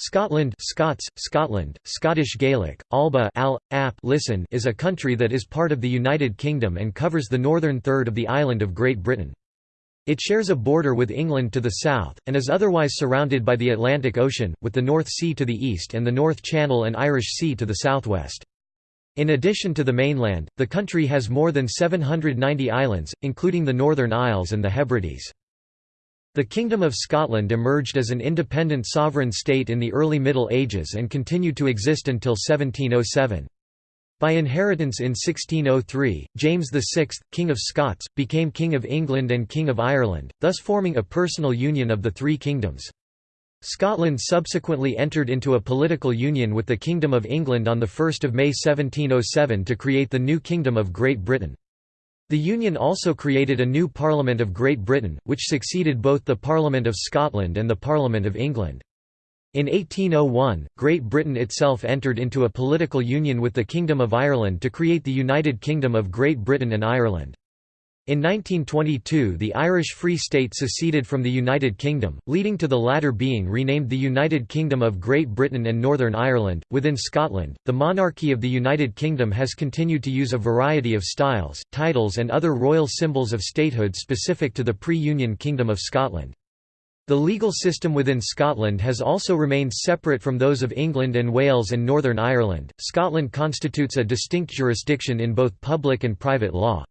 Scotland Scots, Scotland, Scottish Gaelic, Alba al, ap, listen is a country that is part of the United Kingdom and covers the northern third of the island of Great Britain. It shares a border with England to the south, and is otherwise surrounded by the Atlantic Ocean, with the North Sea to the east and the North Channel and Irish Sea to the southwest. In addition to the mainland, the country has more than 790 islands, including the Northern Isles and the Hebrides. The Kingdom of Scotland emerged as an independent sovereign state in the early Middle Ages and continued to exist until 1707. By inheritance in 1603, James VI, King of Scots, became King of England and King of Ireland, thus forming a personal union of the three kingdoms. Scotland subsequently entered into a political union with the Kingdom of England on 1 May 1707 to create the new Kingdom of Great Britain. The Union also created a new Parliament of Great Britain, which succeeded both the Parliament of Scotland and the Parliament of England. In 1801, Great Britain itself entered into a political union with the Kingdom of Ireland to create the United Kingdom of Great Britain and Ireland. In 1922 the Irish Free State seceded from the United Kingdom, leading to the latter being renamed the United Kingdom of Great Britain and Northern Ireland. Within Scotland, the monarchy of the United Kingdom has continued to use a variety of styles, titles and other royal symbols of statehood specific to the pre-Union Kingdom of Scotland. The legal system within Scotland has also remained separate from those of England and Wales and Northern Ireland. Scotland constitutes a distinct jurisdiction in both public and private law.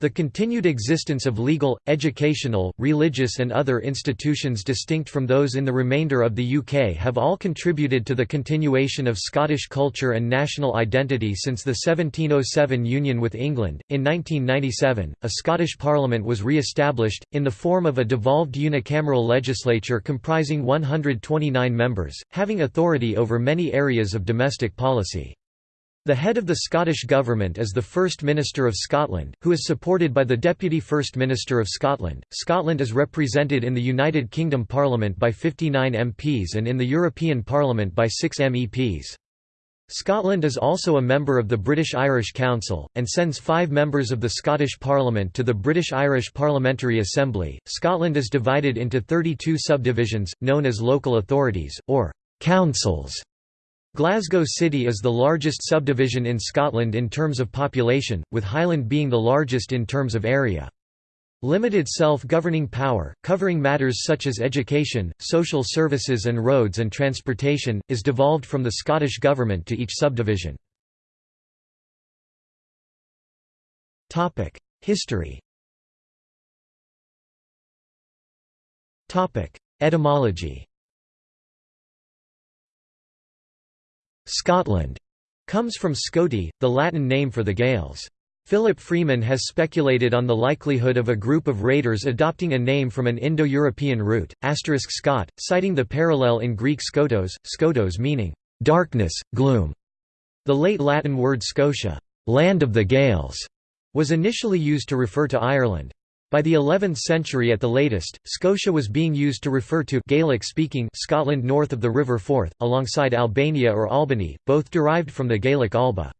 The continued existence of legal, educational, religious and other institutions distinct from those in the remainder of the UK have all contributed to the continuation of Scottish culture and national identity since the 1707 union with England. In 1997, a Scottish Parliament was re-established, in the form of a devolved unicameral legislature comprising 129 members, having authority over many areas of domestic policy. The head of the Scottish Government is the First Minister of Scotland, who is supported by the Deputy First Minister of Scotland. Scotland is represented in the United Kingdom Parliament by 59 MPs and in the European Parliament by 6 MEPs. Scotland is also a member of the British Irish Council, and sends five members of the Scottish Parliament to the British Irish Parliamentary Assembly. Scotland is divided into 32 subdivisions, known as local authorities, or councils. Glasgow City is the largest subdivision in Scotland in terms of population, with Highland being the largest in terms of area. Limited self-governing power, covering matters such as education, social services and roads and transportation, is devolved from the Scottish Government to each subdivision. History Etymology Scotland comes from Scoti, the Latin name for the Gaels. Philip Freeman has speculated on the likelihood of a group of raiders adopting a name from an Indo-European root, asterisk Scot, citing the parallel in Greek skotos, skotos meaning, "...darkness, gloom". The late Latin word Scotia, "...land of the Gaels", was initially used to refer to Ireland. By the 11th century at the latest, Scotia was being used to refer to Gaelic-speaking Scotland north of the River Forth, alongside Albania or Albany, both derived from the Gaelic Alba.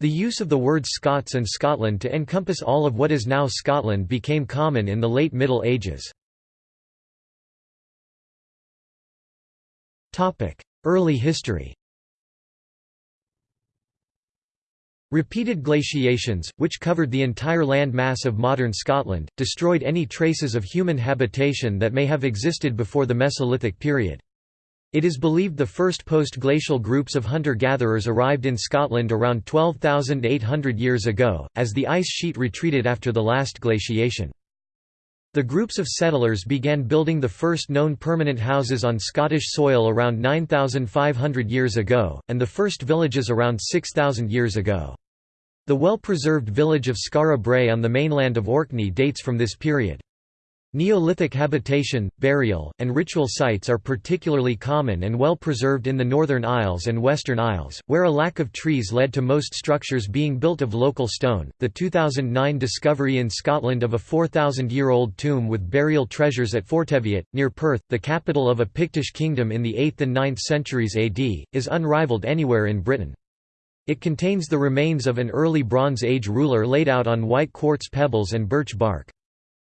The use of the words Scots and Scotland to encompass all of what is now Scotland became common in the late Middle Ages. Early history Repeated glaciations, which covered the entire land mass of modern Scotland, destroyed any traces of human habitation that may have existed before the Mesolithic period. It is believed the first post-glacial groups of hunter-gatherers arrived in Scotland around 12,800 years ago, as the ice sheet retreated after the last glaciation. The groups of settlers began building the first known permanent houses on Scottish soil around 9,500 years ago, and the first villages around 6,000 years ago. The well-preserved village of Skara Brae on the mainland of Orkney dates from this period. Neolithic habitation, burial, and ritual sites are particularly common and well preserved in the Northern Isles and Western Isles, where a lack of trees led to most structures being built of local stone. The 2009 discovery in Scotland of a 4,000 year old tomb with burial treasures at Forteviot, near Perth, the capital of a Pictish kingdom in the 8th and 9th centuries AD, is unrivaled anywhere in Britain. It contains the remains of an early Bronze Age ruler laid out on white quartz pebbles and birch bark.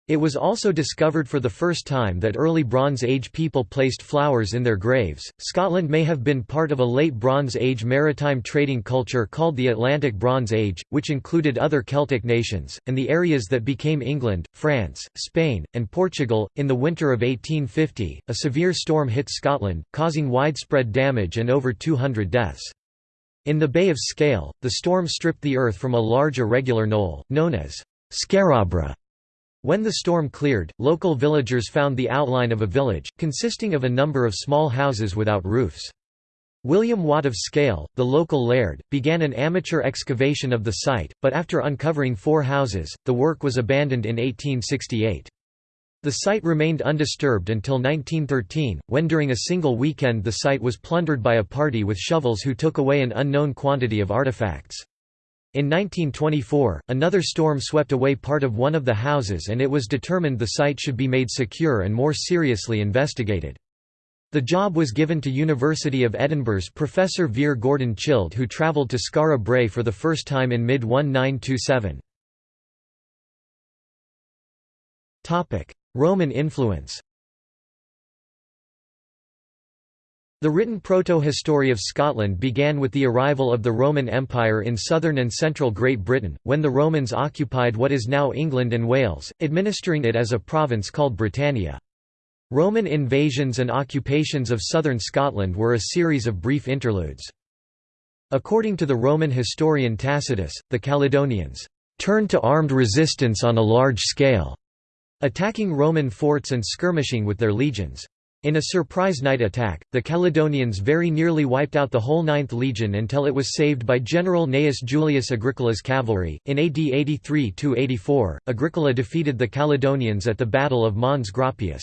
It was also discovered for the first time that early Bronze Age people placed flowers in their graves. Scotland may have been part of a late Bronze Age maritime trading culture called the Atlantic Bronze Age, which included other Celtic nations, and the areas that became England, France, Spain, and Portugal. In the winter of 1850, a severe storm hit Scotland, causing widespread damage and over 200 deaths. In the Bay of Skaill, the storm stripped the earth from a large irregular knoll, known as Skara Brae when the storm cleared, local villagers found the outline of a village, consisting of a number of small houses without roofs. William Watt of Skaill, the local laird, began an amateur excavation of the site, but after uncovering four houses, the work was abandoned in 1868. The site remained undisturbed until 1913, when during a single weekend the site was plundered by a party with shovels who took away an unknown quantity of artifacts. In 1924, another storm swept away part of one of the houses and it was determined the site should be made secure and more seriously investigated. The job was given to University of Edinburgh's Professor Vere Gordon Childe who travelled to Skara Brae for the first time in mid-1927. Roman influence The written proto-history of Scotland began with the arrival of the Roman Empire in southern and central Great Britain, when the Romans occupied what is now England and Wales, administering it as a province called Britannia. Roman invasions and occupations of southern Scotland were a series of brief interludes. According to the Roman historian Tacitus, the Caledonians turned to armed resistance on a large scale, attacking Roman forts and skirmishing with their legions. In a surprise night attack, the Caledonians very nearly wiped out the whole Ninth Legion until it was saved by General Gnaeus Julius Agricola's cavalry. In AD 83 84, Agricola defeated the Caledonians at the Battle of Mons Graupius.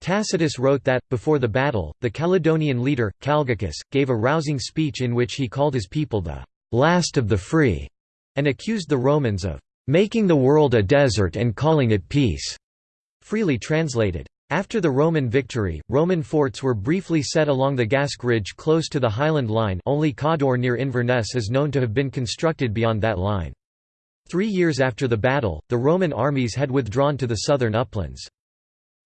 Tacitus wrote that, before the battle, the Caledonian leader, Calgacus, gave a rousing speech in which he called his people the last of the free, and accused the Romans of making the world a desert and calling it peace. Freely translated, after the Roman victory, Roman forts were briefly set along the Gask Ridge close to the Highland Line only Cawdor near Inverness is known to have been constructed beyond that line. Three years after the battle, the Roman armies had withdrawn to the southern uplands.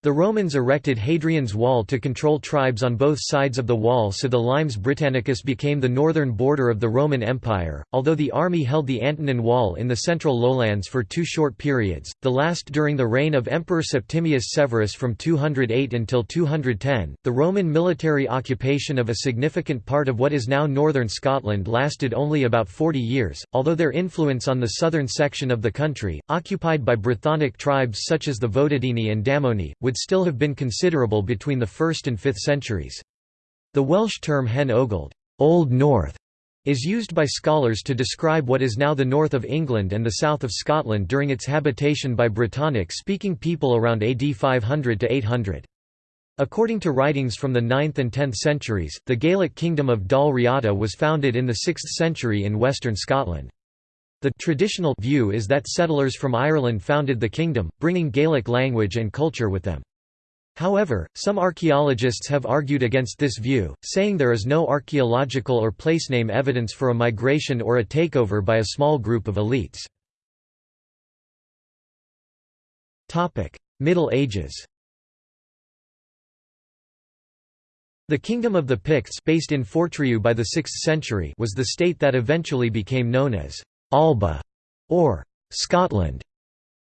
The Romans erected Hadrian's Wall to control tribes on both sides of the wall so the Limes Britannicus became the northern border of the Roman Empire, although the army held the Antonine Wall in the central lowlands for two short periods, the last during the reign of Emperor Septimius Severus from 208 until 210. The Roman military occupation of a significant part of what is now northern Scotland lasted only about 40 years, although their influence on the southern section of the country, occupied by Brythonic tribes such as the Votadini and Damnonii, would still have been considerable between the 1st and 5th centuries. The Welsh term Hen Ogledd Old North", is used by scholars to describe what is now the north of England and the south of Scotland during its habitation by Brittonic-speaking people around AD 500 to 800. According to writings from the 9th and 10th centuries, the Gaelic kingdom of Dal Riata was founded in the 6th century in western Scotland. The traditional view is that settlers from Ireland founded the kingdom, bringing Gaelic language and culture with them. However, some archaeologists have argued against this view, saying there is no archaeological or placename evidence for a migration or a takeover by a small group of elites. Middle Ages The Kingdom of the Picts based in Fortriu by the 6th century was the state that eventually became known as Alba, or Scotland.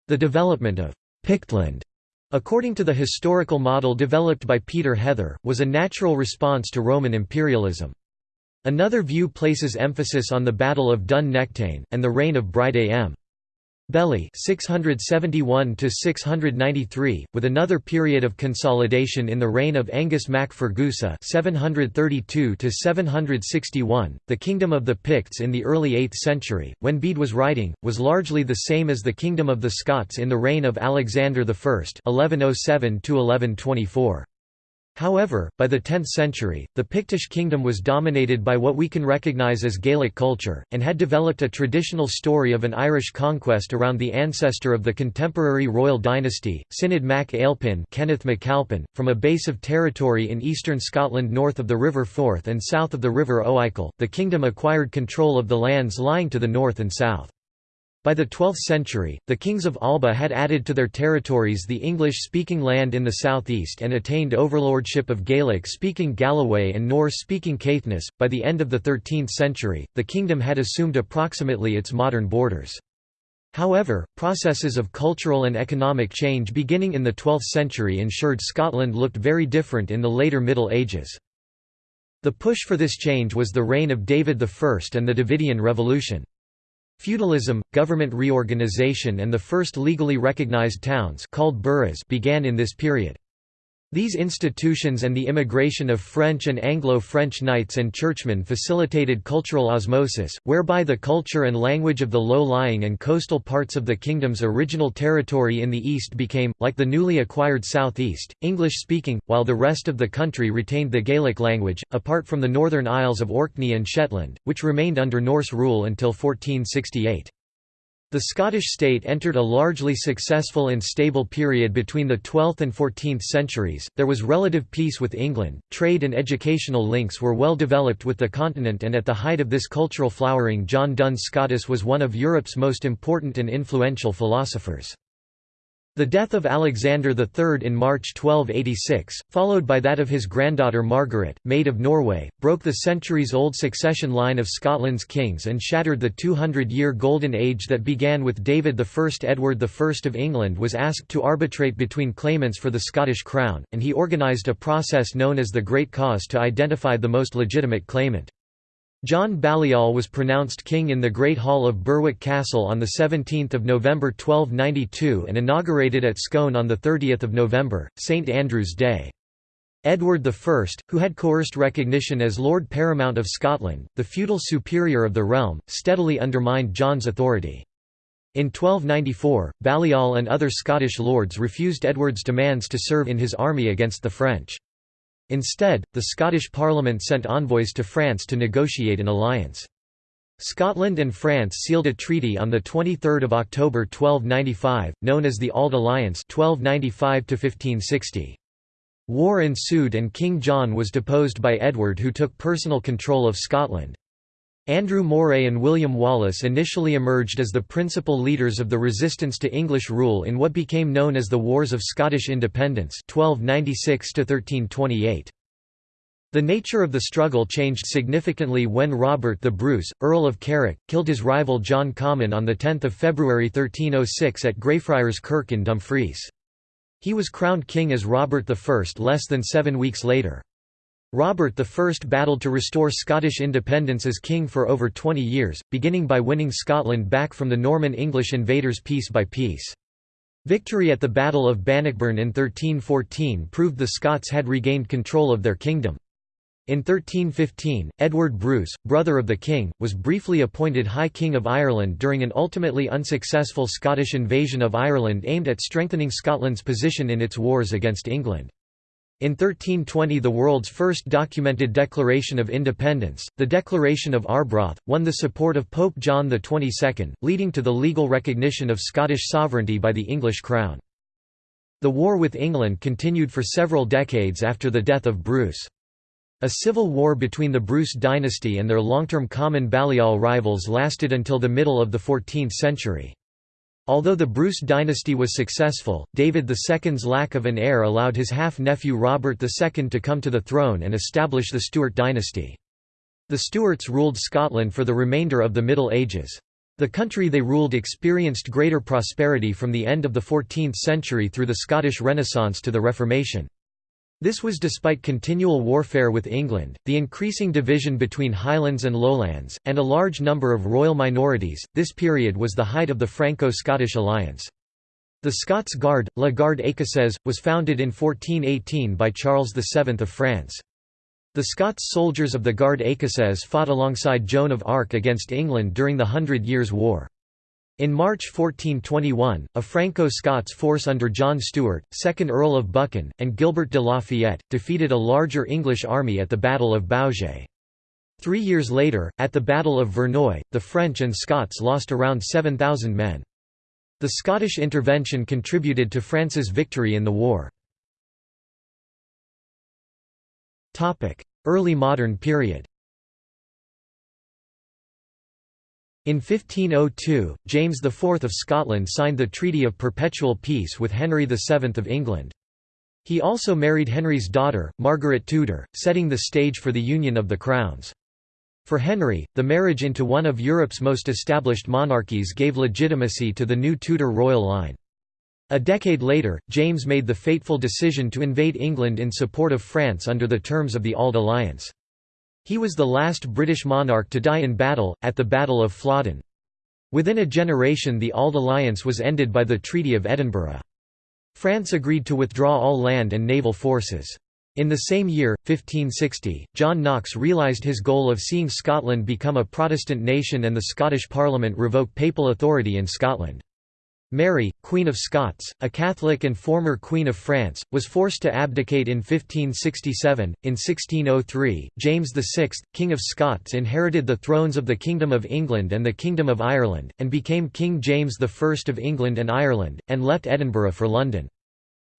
The development of Pictland, according to the historical model developed by Peter Heather, was a natural response to Roman imperialism. Another view places emphasis on the Battle of Dun Nechtain, and the reign of Bridei M. Beli 671 to 693 with another period of consolidation in the reign of Angus mac Fergusa 732 761 the kingdom of the Picts in the early 8th century when Bede was writing was largely the same as the kingdom of the Scots in the reign of Alexander I 1107 to 1124 However, by the 10th century, the Pictish kingdom was dominated by what we can recognise as Gaelic culture, and had developed a traditional story of an Irish conquest around the ancestor of the contemporary royal dynasty, Cináed mac Ailpin Kenneth MacAlpin, from a base of territory in eastern Scotland north of the River Forth and south of the River Oikel. The kingdom acquired control of the lands lying to the north and south. By the 12th century, the kings of Alba had added to their territories the English-speaking land in the southeast and attained overlordship of Gaelic-speaking Galloway and Norse-speaking Caithness. By the end of the 13th century, the kingdom had assumed approximately its modern borders. However, processes of cultural and economic change beginning in the 12th century ensured Scotland looked very different in the later Middle Ages. The push for this change was the reign of David I and the Davidian Revolution. Feudalism, government reorganization and the first legally recognized towns called boroughs began in this period. These institutions and the immigration of French and Anglo-French knights and churchmen facilitated cultural osmosis, whereby the culture and language of the low-lying and coastal parts of the kingdom's original territory in the east became, like the newly acquired southeast, English-speaking, while the rest of the country retained the Gaelic language, apart from the northern Isles of Orkney and Shetland, which remained under Norse rule until 1468. The Scottish state entered a largely successful and stable period between the 12th and 14th centuries. There was relative peace with England, trade and educational links were well developed with the continent, and at the height of this cultural flowering, John Duns Scotus was one of Europe's most important and influential philosophers. The death of Alexander III in March 1286, followed by that of his granddaughter Margaret, Maid of Norway, broke the centuries-old succession line of Scotland's kings and shattered the 200-year golden age that began with David I. Edward I of England was asked to arbitrate between claimants for the Scottish crown, and he organised a process known as the Great Cause to identify the most legitimate claimant. John Balliol was pronounced king in the Great Hall of Berwick Castle on 17 November 1292 and inaugurated at Scone on 30 November, St Andrew's Day. Edward I, who had coerced recognition as Lord Paramount of Scotland, the feudal superior of the realm, steadily undermined John's authority. In 1294, Balliol and other Scottish lords refused Edward's demands to serve in his army against the French. Instead, the Scottish Parliament sent envoys to France to negotiate an alliance. Scotland and France sealed a treaty on 23 October 1295, known as the Auld Alliance 1295 War ensued and King John was deposed by Edward who took personal control of Scotland. Andrew Moray and William Wallace initially emerged as the principal leaders of the resistance to English rule in what became known as the Wars of Scottish Independence 1296 The nature of the struggle changed significantly when Robert the Bruce, Earl of Carrick, killed his rival John Comyn on 10 February 1306 at Greyfriars Kirk in Dumfries. He was crowned king as Robert I less than seven weeks later. Robert I battled to restore Scottish independence as king for over 20 years, beginning by winning Scotland back from the Norman English invaders piece by piece. Victory at the Battle of Bannockburn in 1314 proved the Scots had regained control of their kingdom. In 1315, Edward Bruce, brother of the king, was briefly appointed High King of Ireland during an ultimately unsuccessful Scottish invasion of Ireland aimed at strengthening Scotland's position in its wars against England. In 1320 the world's first documented Declaration of Independence, the Declaration of Arbroath, won the support of Pope John XXII, leading to the legal recognition of Scottish sovereignty by the English crown. The war with England continued for several decades after the death of Bruce. A civil war between the Bruce dynasty and their long-term common Balliol rivals lasted until the middle of the 14th century. Although the Bruce dynasty was successful, David II's lack of an heir allowed his half-nephew Robert II to come to the throne and establish the Stuart dynasty. The Stuarts ruled Scotland for the remainder of the Middle Ages. The country they ruled experienced greater prosperity from the end of the 14th century through the Scottish Renaissance to the Reformation. This was despite continual warfare with England, the increasing division between Highlands and Lowlands, and a large number of royal minorities. This period was the height of the Franco Scottish alliance. The Scots Guard, La Garde Écossaise, was founded in 1418 by Charles VII of France. The Scots soldiers of the Garde Écossaise fought alongside Joan of Arc against England during the Hundred Years' War. In March 1421, a Franco-Scots force under John Stuart, 2nd Earl of Buchan, and Gilbert de Lafayette, defeated a larger English army at the Battle of Baugé. Three years later, at the Battle of Verneuil, the French and Scots lost around 7,000 men. The Scottish intervention contributed to France's victory in the war. Early modern period In 1502, James IV of Scotland signed the Treaty of Perpetual Peace with Henry VII of England. He also married Henry's daughter, Margaret Tudor, setting the stage for the union of the crowns. For Henry, the marriage into one of Europe's most established monarchies gave legitimacy to the new Tudor royal line. A decade later, James made the fateful decision to invade England in support of France under the terms of the Auld Alliance. He was the last British monarch to die in battle, at the Battle of Flodden. Within a generation the Auld Alliance was ended by the Treaty of Edinburgh. France agreed to withdraw all land and naval forces. In the same year, 1560, John Knox realised his goal of seeing Scotland become a Protestant nation and the Scottish Parliament revoke papal authority in Scotland. Mary, Queen of Scots, a Catholic and former Queen of France, was forced to abdicate in 1567. In 1603, James VI, King of Scots, inherited the thrones of the Kingdom of England and the Kingdom of Ireland, and became King James I of England and Ireland, and left Edinburgh for London.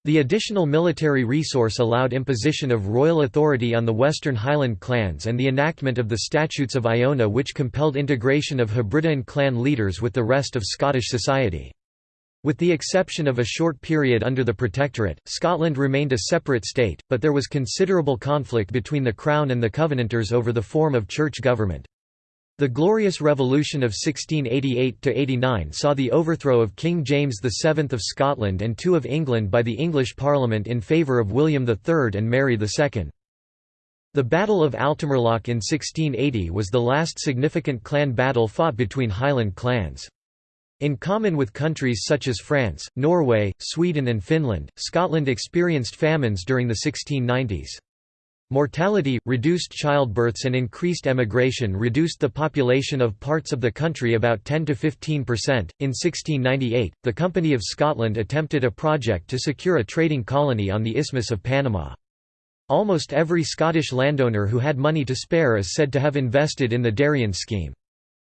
The additional military resource allowed imposition of royal authority on the Western Highland clans and the enactment of the Statutes of Iona which compelled integration of Hebridean clan leaders with the rest of Scottish society. With the exception of a short period under the Protectorate, Scotland remained a separate state, but there was considerable conflict between the Crown and the Covenanters over the form of church government. The Glorious Revolution of 1688–89 saw the overthrow of King James VII of Scotland and II of England by the English Parliament in favour of William III and Mary II. The Battle of Altimarlach in 1680 was the last significant clan battle fought between Highland clans. In common with countries such as France, Norway, Sweden and Finland, Scotland experienced famines during the 1690s. Mortality, reduced childbirths and increased emigration reduced the population of parts of the country about 10 to 15 percent. In 1698, the Company of Scotland attempted a project to secure a trading colony on the Isthmus of Panama. Almost every Scottish landowner who had money to spare is said to have invested in the Darien scheme.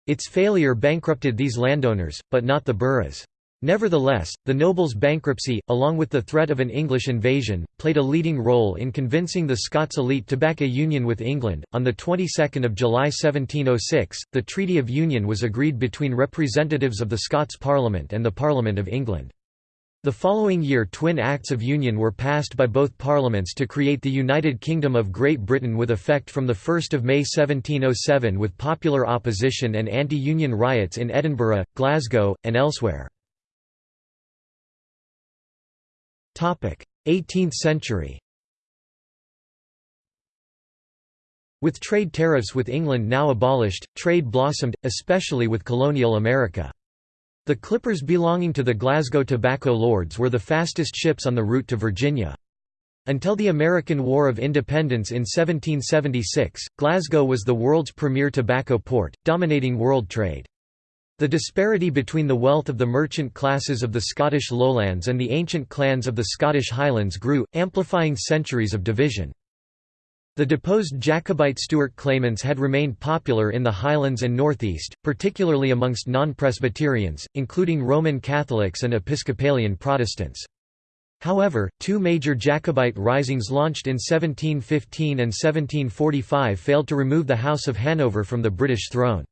Its failure bankrupted these landowners, but not the boroughs. Nevertheless, the nobles' bankruptcy, along with the threat of an English invasion, played a leading role in convincing the Scots elite to back a union with England. On the 22nd of July 1706, the Treaty of Union was agreed between representatives of the Scots Parliament and the Parliament of England. The following year twin Acts of Union were passed by both parliaments to create the United Kingdom of Great Britain with effect from 1 May 1707 with popular opposition and anti-union riots in Edinburgh, Glasgow, and elsewhere. 18th century With trade tariffs with England now abolished, trade blossomed, especially with colonial America. The clippers belonging to the Glasgow Tobacco Lords were the fastest ships on the route to Virginia. Until the American War of Independence in 1776, Glasgow was the world's premier tobacco port, dominating world trade. The disparity between the wealth of the merchant classes of the Scottish lowlands and the ancient clans of the Scottish Highlands grew, amplifying centuries of division. The deposed Jacobite Stuart claimants had remained popular in the Highlands and Northeast, particularly amongst non-Presbyterians, including Roman Catholics and Episcopalian Protestants. However, two major Jacobite risings launched in 1715 and 1745 failed to remove the House of Hanover from the British throne.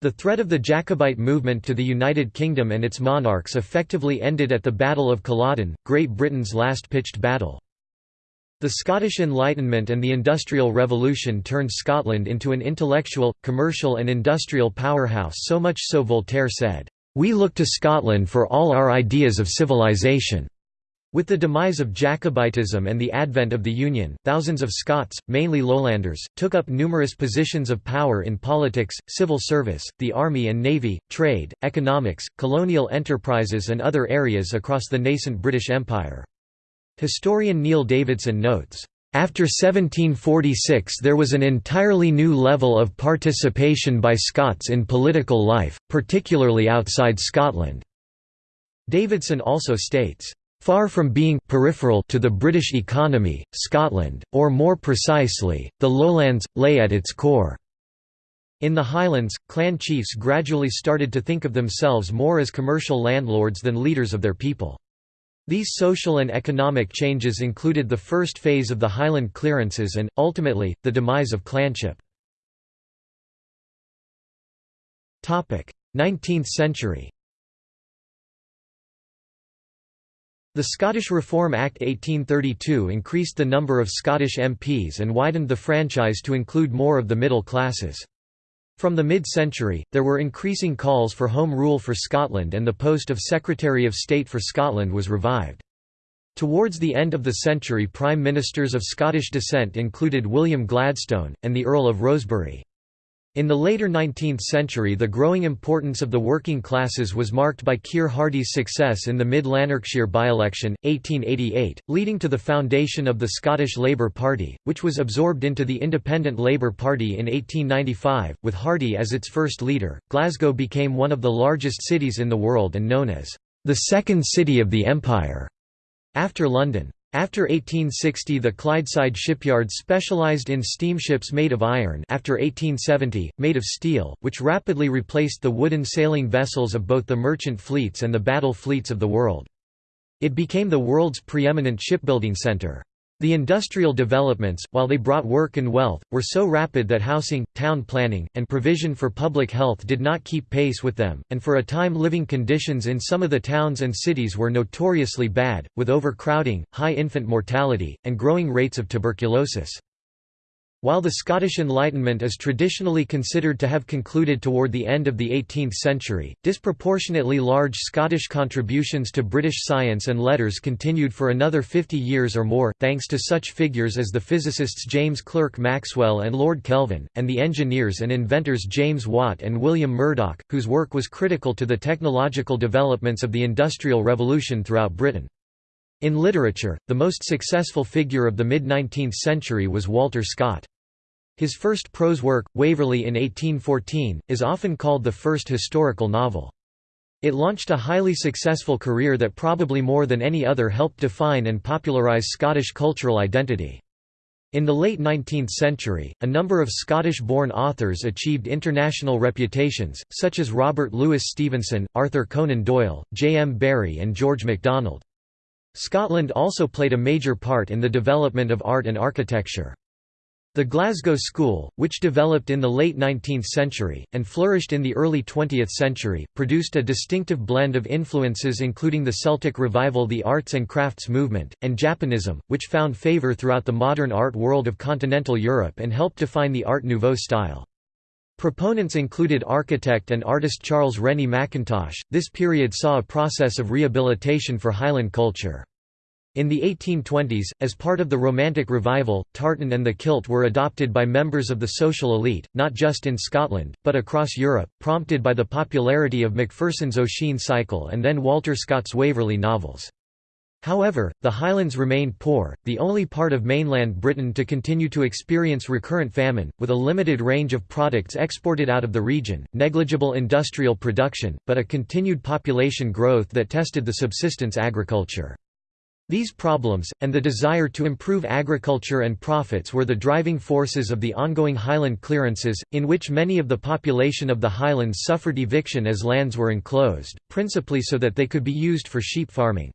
The threat of the Jacobite movement to the United Kingdom and its monarchs effectively ended at the Battle of Culloden, Great Britain's last pitched battle. The Scottish Enlightenment and the Industrial Revolution turned Scotland into an intellectual, commercial and industrial powerhouse so much so Voltaire said, "...we look to Scotland for all our ideas of civilization." With the demise of Jacobitism and the advent of the Union, thousands of Scots, mainly lowlanders, took up numerous positions of power in politics, civil service, the army and navy, trade, economics, colonial enterprises and other areas across the nascent British Empire. Historian Neil Davidson notes, after 1746 there was an entirely new level of participation by Scots in political life, particularly outside Scotland." Davidson also states, Far from being peripheral to the British economy, Scotland, or more precisely, the lowlands, lay at its core. In the Highlands, clan chiefs gradually started to think of themselves more as commercial landlords than leaders of their people. These social and economic changes included the first phase of the Highland clearances and, ultimately, the demise of clanship. 19th century The Scottish Reform Act 1832 increased the number of Scottish MPs and widened the franchise to include more of the middle classes. From the mid-century, there were increasing calls for Home Rule for Scotland and the post of Secretary of State for Scotland was revived. Towards the end of the century Prime Ministers of Scottish descent included William Gladstone, and the Earl of Rosebery. In the later 19th century the growing importance of the working classes was marked by Keir Hardie's success in the Mid-Lanarkshire by-election, 1888, leading to the foundation of the Scottish Labour Party, which was absorbed into the Independent Labour Party in 1895. With Hardie as its first leader, Glasgow became one of the largest cities in the world and known as the second city of the empire, after London. After 1860 the Clydeside shipyard specialised in steamships made of iron after 1870, made of steel, which rapidly replaced the wooden sailing vessels of both the merchant fleets and the battle fleets of the world. It became the world's preeminent shipbuilding centre. The industrial developments, while they brought work and wealth, were so rapid that housing, town planning, and provision for public health did not keep pace with them, and for a time living conditions in some of the towns and cities were notoriously bad, with overcrowding, high infant mortality, and growing rates of tuberculosis. While the Scottish Enlightenment is traditionally considered to have concluded toward the end of the 18th century, disproportionately large Scottish contributions to British science and letters continued for another 50 years or more, thanks to such figures as the physicists James Clerk Maxwell and Lord Kelvin, and the engineers and inventors James Watt and William Murdoch, whose work was critical to the technological developments of the Industrial Revolution throughout Britain. In literature, the most successful figure of the mid-19th century was Walter Scott. His first prose work, Waverley in 1814, is often called the first historical novel. It launched a highly successful career that probably more than any other helped define and popularise Scottish cultural identity. In the late 19th century, a number of Scottish-born authors achieved international reputations, such as Robert Louis Stevenson, Arthur Conan Doyle, J. M. Barrie and George MacDonald. Scotland also played a major part in the development of art and architecture. The Glasgow School, which developed in the late 19th century, and flourished in the early 20th century, produced a distinctive blend of influences including the Celtic Revival the arts and crafts movement, and Japanism, which found favour throughout the modern art world of continental Europe and helped define the Art Nouveau style. Proponents included architect and artist Charles Rennie Mackintosh. This period saw a process of rehabilitation for Highland culture. In the 1820s, as part of the Romantic Revival, tartan and the kilt were adopted by members of the social elite, not just in Scotland, but across Europe, prompted by the popularity of Macpherson's Ossian Cycle and then Walter Scott's Waverley novels. However, the Highlands remained poor, the only part of mainland Britain to continue to experience recurrent famine, with a limited range of products exported out of the region, negligible industrial production, but a continued population growth that tested the subsistence agriculture. These problems, and the desire to improve agriculture and profits were the driving forces of the ongoing highland clearances, in which many of the population of the highlands suffered eviction as lands were enclosed, principally so that they could be used for sheep farming.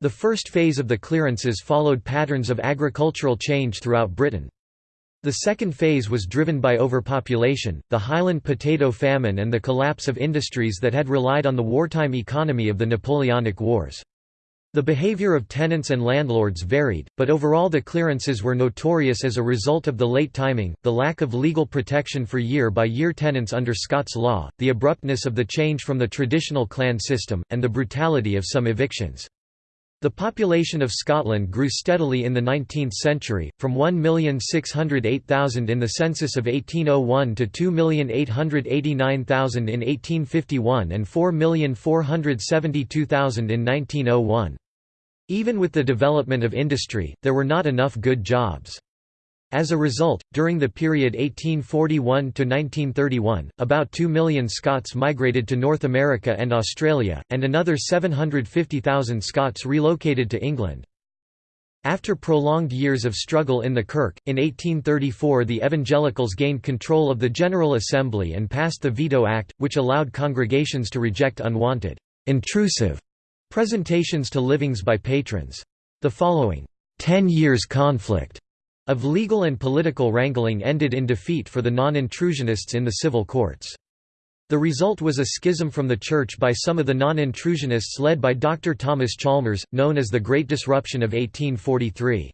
The first phase of the clearances followed patterns of agricultural change throughout Britain. The second phase was driven by overpopulation, the Highland potato famine and the collapse of industries that had relied on the wartime economy of the Napoleonic Wars. The behavior of tenants and landlords varied, but overall the clearances were notorious as a result of the late timing, the lack of legal protection for year-by-year -year tenants under Scots law, the abruptness of the change from the traditional clan system, and the brutality of some evictions. The population of Scotland grew steadily in the 19th century, from 1,608,000 in the census of 1801 to 2,889,000 in 1851 and 4,472,000 in 1901. Even with the development of industry, there were not enough good jobs. As a result, during the period 1841 to 1931, about 2 million Scots migrated to North America and Australia, and another 750,000 Scots relocated to England. After prolonged years of struggle in the Kirk, in 1834 the Evangelicals gained control of the General Assembly and passed the Veto Act, which allowed congregations to reject unwanted, intrusive presentations to livings by patrons. The following, ten years conflict of legal and political wrangling ended in defeat for the non-intrusionists in the civil courts. The result was a schism from the Church by some of the non-intrusionists led by Dr. Thomas Chalmers, known as the Great Disruption of 1843.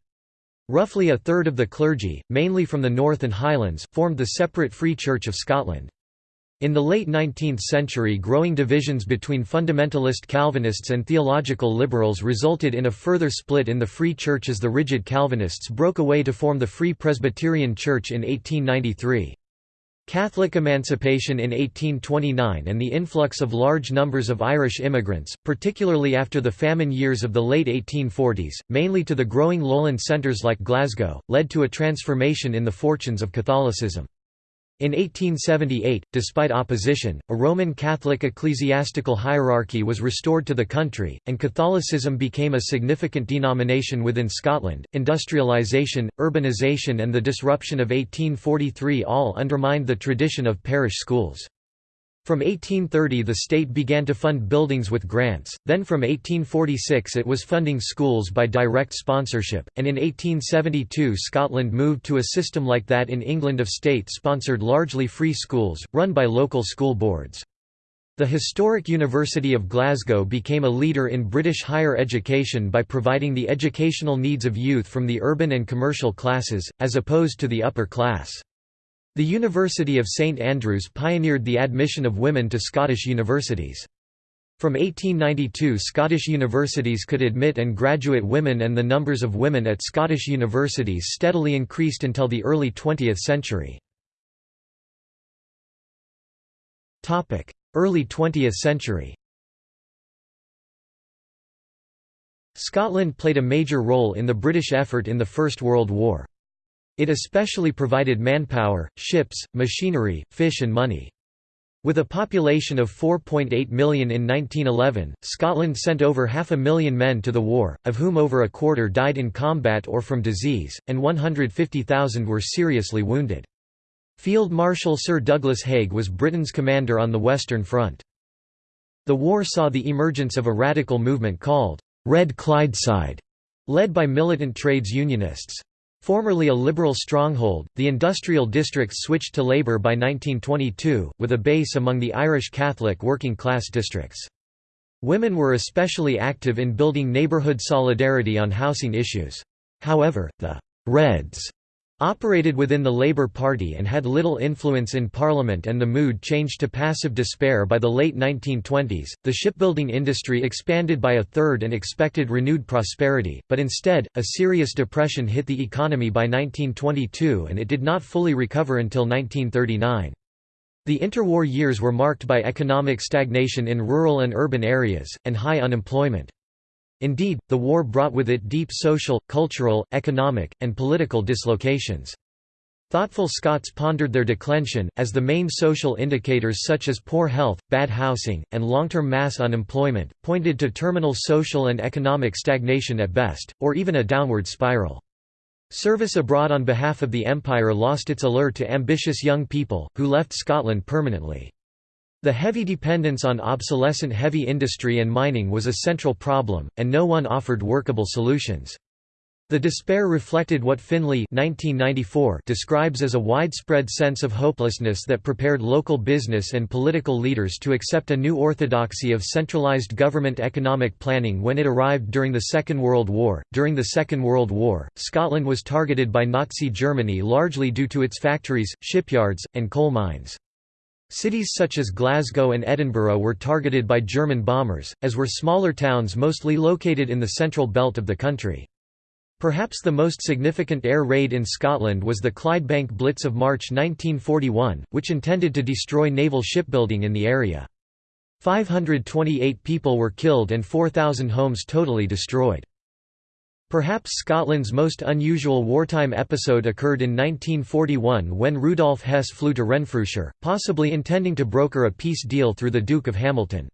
Roughly a third of the clergy, mainly from the North and Highlands, formed the separate Free Church of Scotland. In the late 19th century growing divisions between fundamentalist Calvinists and theological liberals resulted in a further split in the Free Church as the rigid Calvinists broke away to form the Free Presbyterian Church in 1893. Catholic emancipation in 1829 and the influx of large numbers of Irish immigrants, particularly after the famine years of the late 1840s, mainly to the growing lowland centres like Glasgow, led to a transformation in the fortunes of Catholicism. In 1878, despite opposition, a Roman Catholic ecclesiastical hierarchy was restored to the country, and Catholicism became a significant denomination within Scotland. Industrialisation, urbanisation, and the disruption of 1843 all undermined the tradition of parish schools. From 1830 the state began to fund buildings with grants, then from 1846 it was funding schools by direct sponsorship, and in 1872 Scotland moved to a system like that in England of state-sponsored largely free schools, run by local school boards. The historic University of Glasgow became a leader in British higher education by providing the educational needs of youth from the urban and commercial classes, as opposed to the upper class. The University of St Andrews pioneered the admission of women to Scottish universities. From 1892 Scottish universities could admit and graduate women and the numbers of women at Scottish universities steadily increased until the early 20th century. Early 20th century Scotland played a major role in the British effort in the First World War. It especially provided manpower, ships, machinery, fish and money. With a population of 4.8 million in 1911, Scotland sent over half a million men to the war, of whom over a quarter died in combat or from disease, and 150,000 were seriously wounded. Field Marshal Sir Douglas Haig was Britain's commander on the Western Front. The war saw the emergence of a radical movement called Red Clydeside, led by militant trades unionists. Formerly a liberal stronghold, the industrial districts switched to Labour by 1922, with a base among the Irish Catholic working-class districts. Women were especially active in building neighbourhood solidarity on housing issues. However, the «Reds» Operated within the Labour Party and had little influence in Parliament and the mood changed to passive despair by the late 1920s. The shipbuilding industry expanded by a third and expected renewed prosperity, but instead, a serious depression hit the economy by 1922 and it did not fully recover until 1939. The interwar years were marked by economic stagnation in rural and urban areas, and high unemployment. Indeed, the war brought with it deep social, cultural, economic, and political dislocations. Thoughtful Scots pondered their declension, as the main social indicators such as poor health, bad housing, and long-term mass unemployment, pointed to terminal social and economic stagnation at best, or even a downward spiral. Service abroad on behalf of the Empire lost its allure to ambitious young people, who left Scotland permanently. The heavy dependence on obsolescent heavy industry and mining was a central problem, and no one offered workable solutions. The despair reflected what Finlay 1994 describes as a widespread sense of hopelessness that prepared local business and political leaders to accept a new orthodoxy of centralized government economic planning when it arrived during the Second World War. During the Second World War, Scotland was targeted by Nazi Germany largely due to its factories, shipyards, and coal mines. Cities such as Glasgow and Edinburgh were targeted by German bombers, as were smaller towns mostly located in the central belt of the country. Perhaps the most significant air raid in Scotland was the Clydebank Blitz of March 1941, which intended to destroy naval shipbuilding in the area. 528 people were killed and 4,000 homes totally destroyed. Perhaps Scotland's most unusual wartime episode occurred in 1941 when Rudolf Hess flew to Renfrewshire, possibly intending to broker a peace deal through the Duke of Hamilton.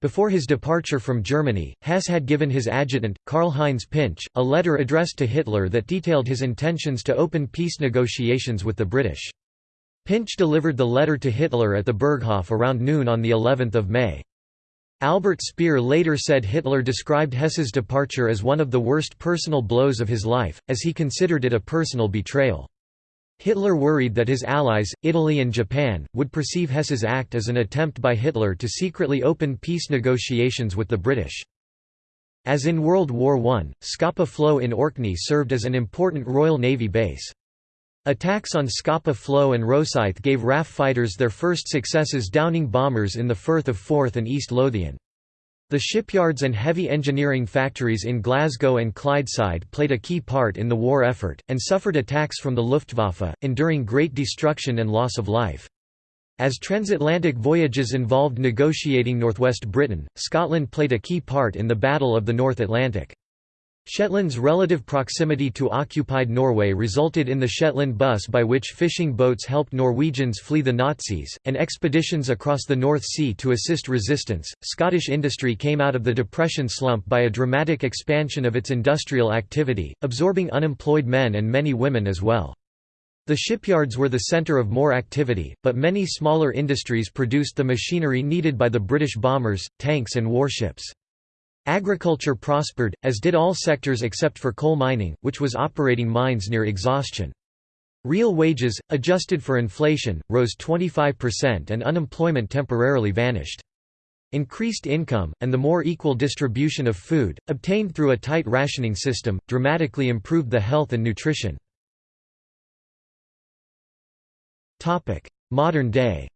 Before his departure from Germany, Hess had given his adjutant, Karl-Heinz Pintsch, a letter addressed to Hitler that detailed his intentions to open peace negotiations with the British. Pintsch delivered the letter to Hitler at the Berghof around noon on of May. Albert Speer later said Hitler described Hess's departure as one of the worst personal blows of his life, as he considered it a personal betrayal. Hitler worried that his allies, Italy and Japan, would perceive Hess's act as an attempt by Hitler to secretly open peace negotiations with the British. As in World War I, Scapa Flow in Orkney served as an important Royal Navy base. Attacks on Scapa Flow and Rosyth gave RAF fighters their first successes downing bombers in the Firth of Forth and East Lothian. The shipyards and heavy engineering factories in Glasgow and Clydeside played a key part in the war effort, and suffered attacks from the Luftwaffe, enduring great destruction and loss of life. As transatlantic voyages involved negotiating northwest Britain, Scotland played a key part in the Battle of the North Atlantic. Shetland's relative proximity to occupied Norway resulted in the Shetland bus by which fishing boats helped Norwegians flee the Nazis, and expeditions across the North Sea to assist resistance. Scottish industry came out of the Depression slump by a dramatic expansion of its industrial activity, absorbing unemployed men and many women as well. The shipyards were the centre of more activity, but many smaller industries produced the machinery needed by the British bombers, tanks and warships. Agriculture prospered, as did all sectors except for coal mining, which was operating mines near exhaustion. Real wages, adjusted for inflation, rose 25% and unemployment temporarily vanished. Increased income, and the more equal distribution of food, obtained through a tight rationing system, dramatically improved the health and nutrition. Modern day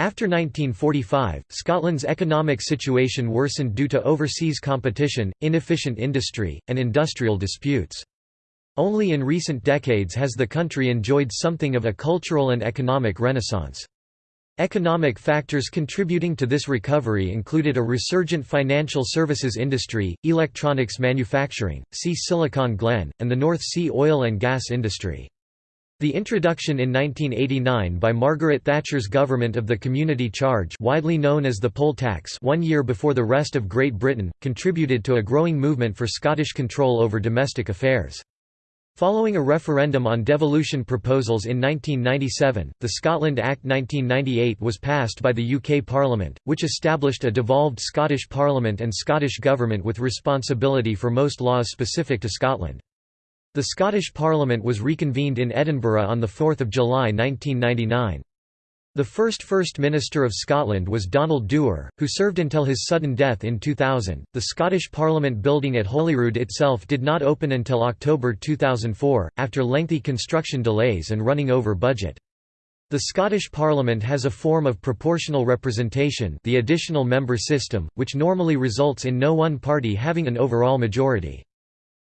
After 1945, Scotland's economic situation worsened due to overseas competition, inefficient industry, and industrial disputes. Only in recent decades has the country enjoyed something of a cultural and economic renaissance. Economic factors contributing to this recovery included a resurgent financial services industry, electronics manufacturing, see Silicon Glen, and the North Sea oil and gas industry. The introduction in 1989 by Margaret Thatcher's government of the community charge widely known as the poll tax one year before the rest of Great Britain, contributed to a growing movement for Scottish control over domestic affairs. Following a referendum on devolution proposals in 1997, the Scotland Act 1998 was passed by the UK Parliament, which established a devolved Scottish Parliament and Scottish Government with responsibility for most laws specific to Scotland. The Scottish Parliament was reconvened in Edinburgh on 4 July 1999. The first First Minister of Scotland was Donald Dewar, who served until his sudden death in 2000. The Scottish Parliament building at Holyrood itself did not open until October 2004, after lengthy construction delays and running over budget. The Scottish Parliament has a form of proportional representation the additional member system, which normally results in no one party having an overall majority.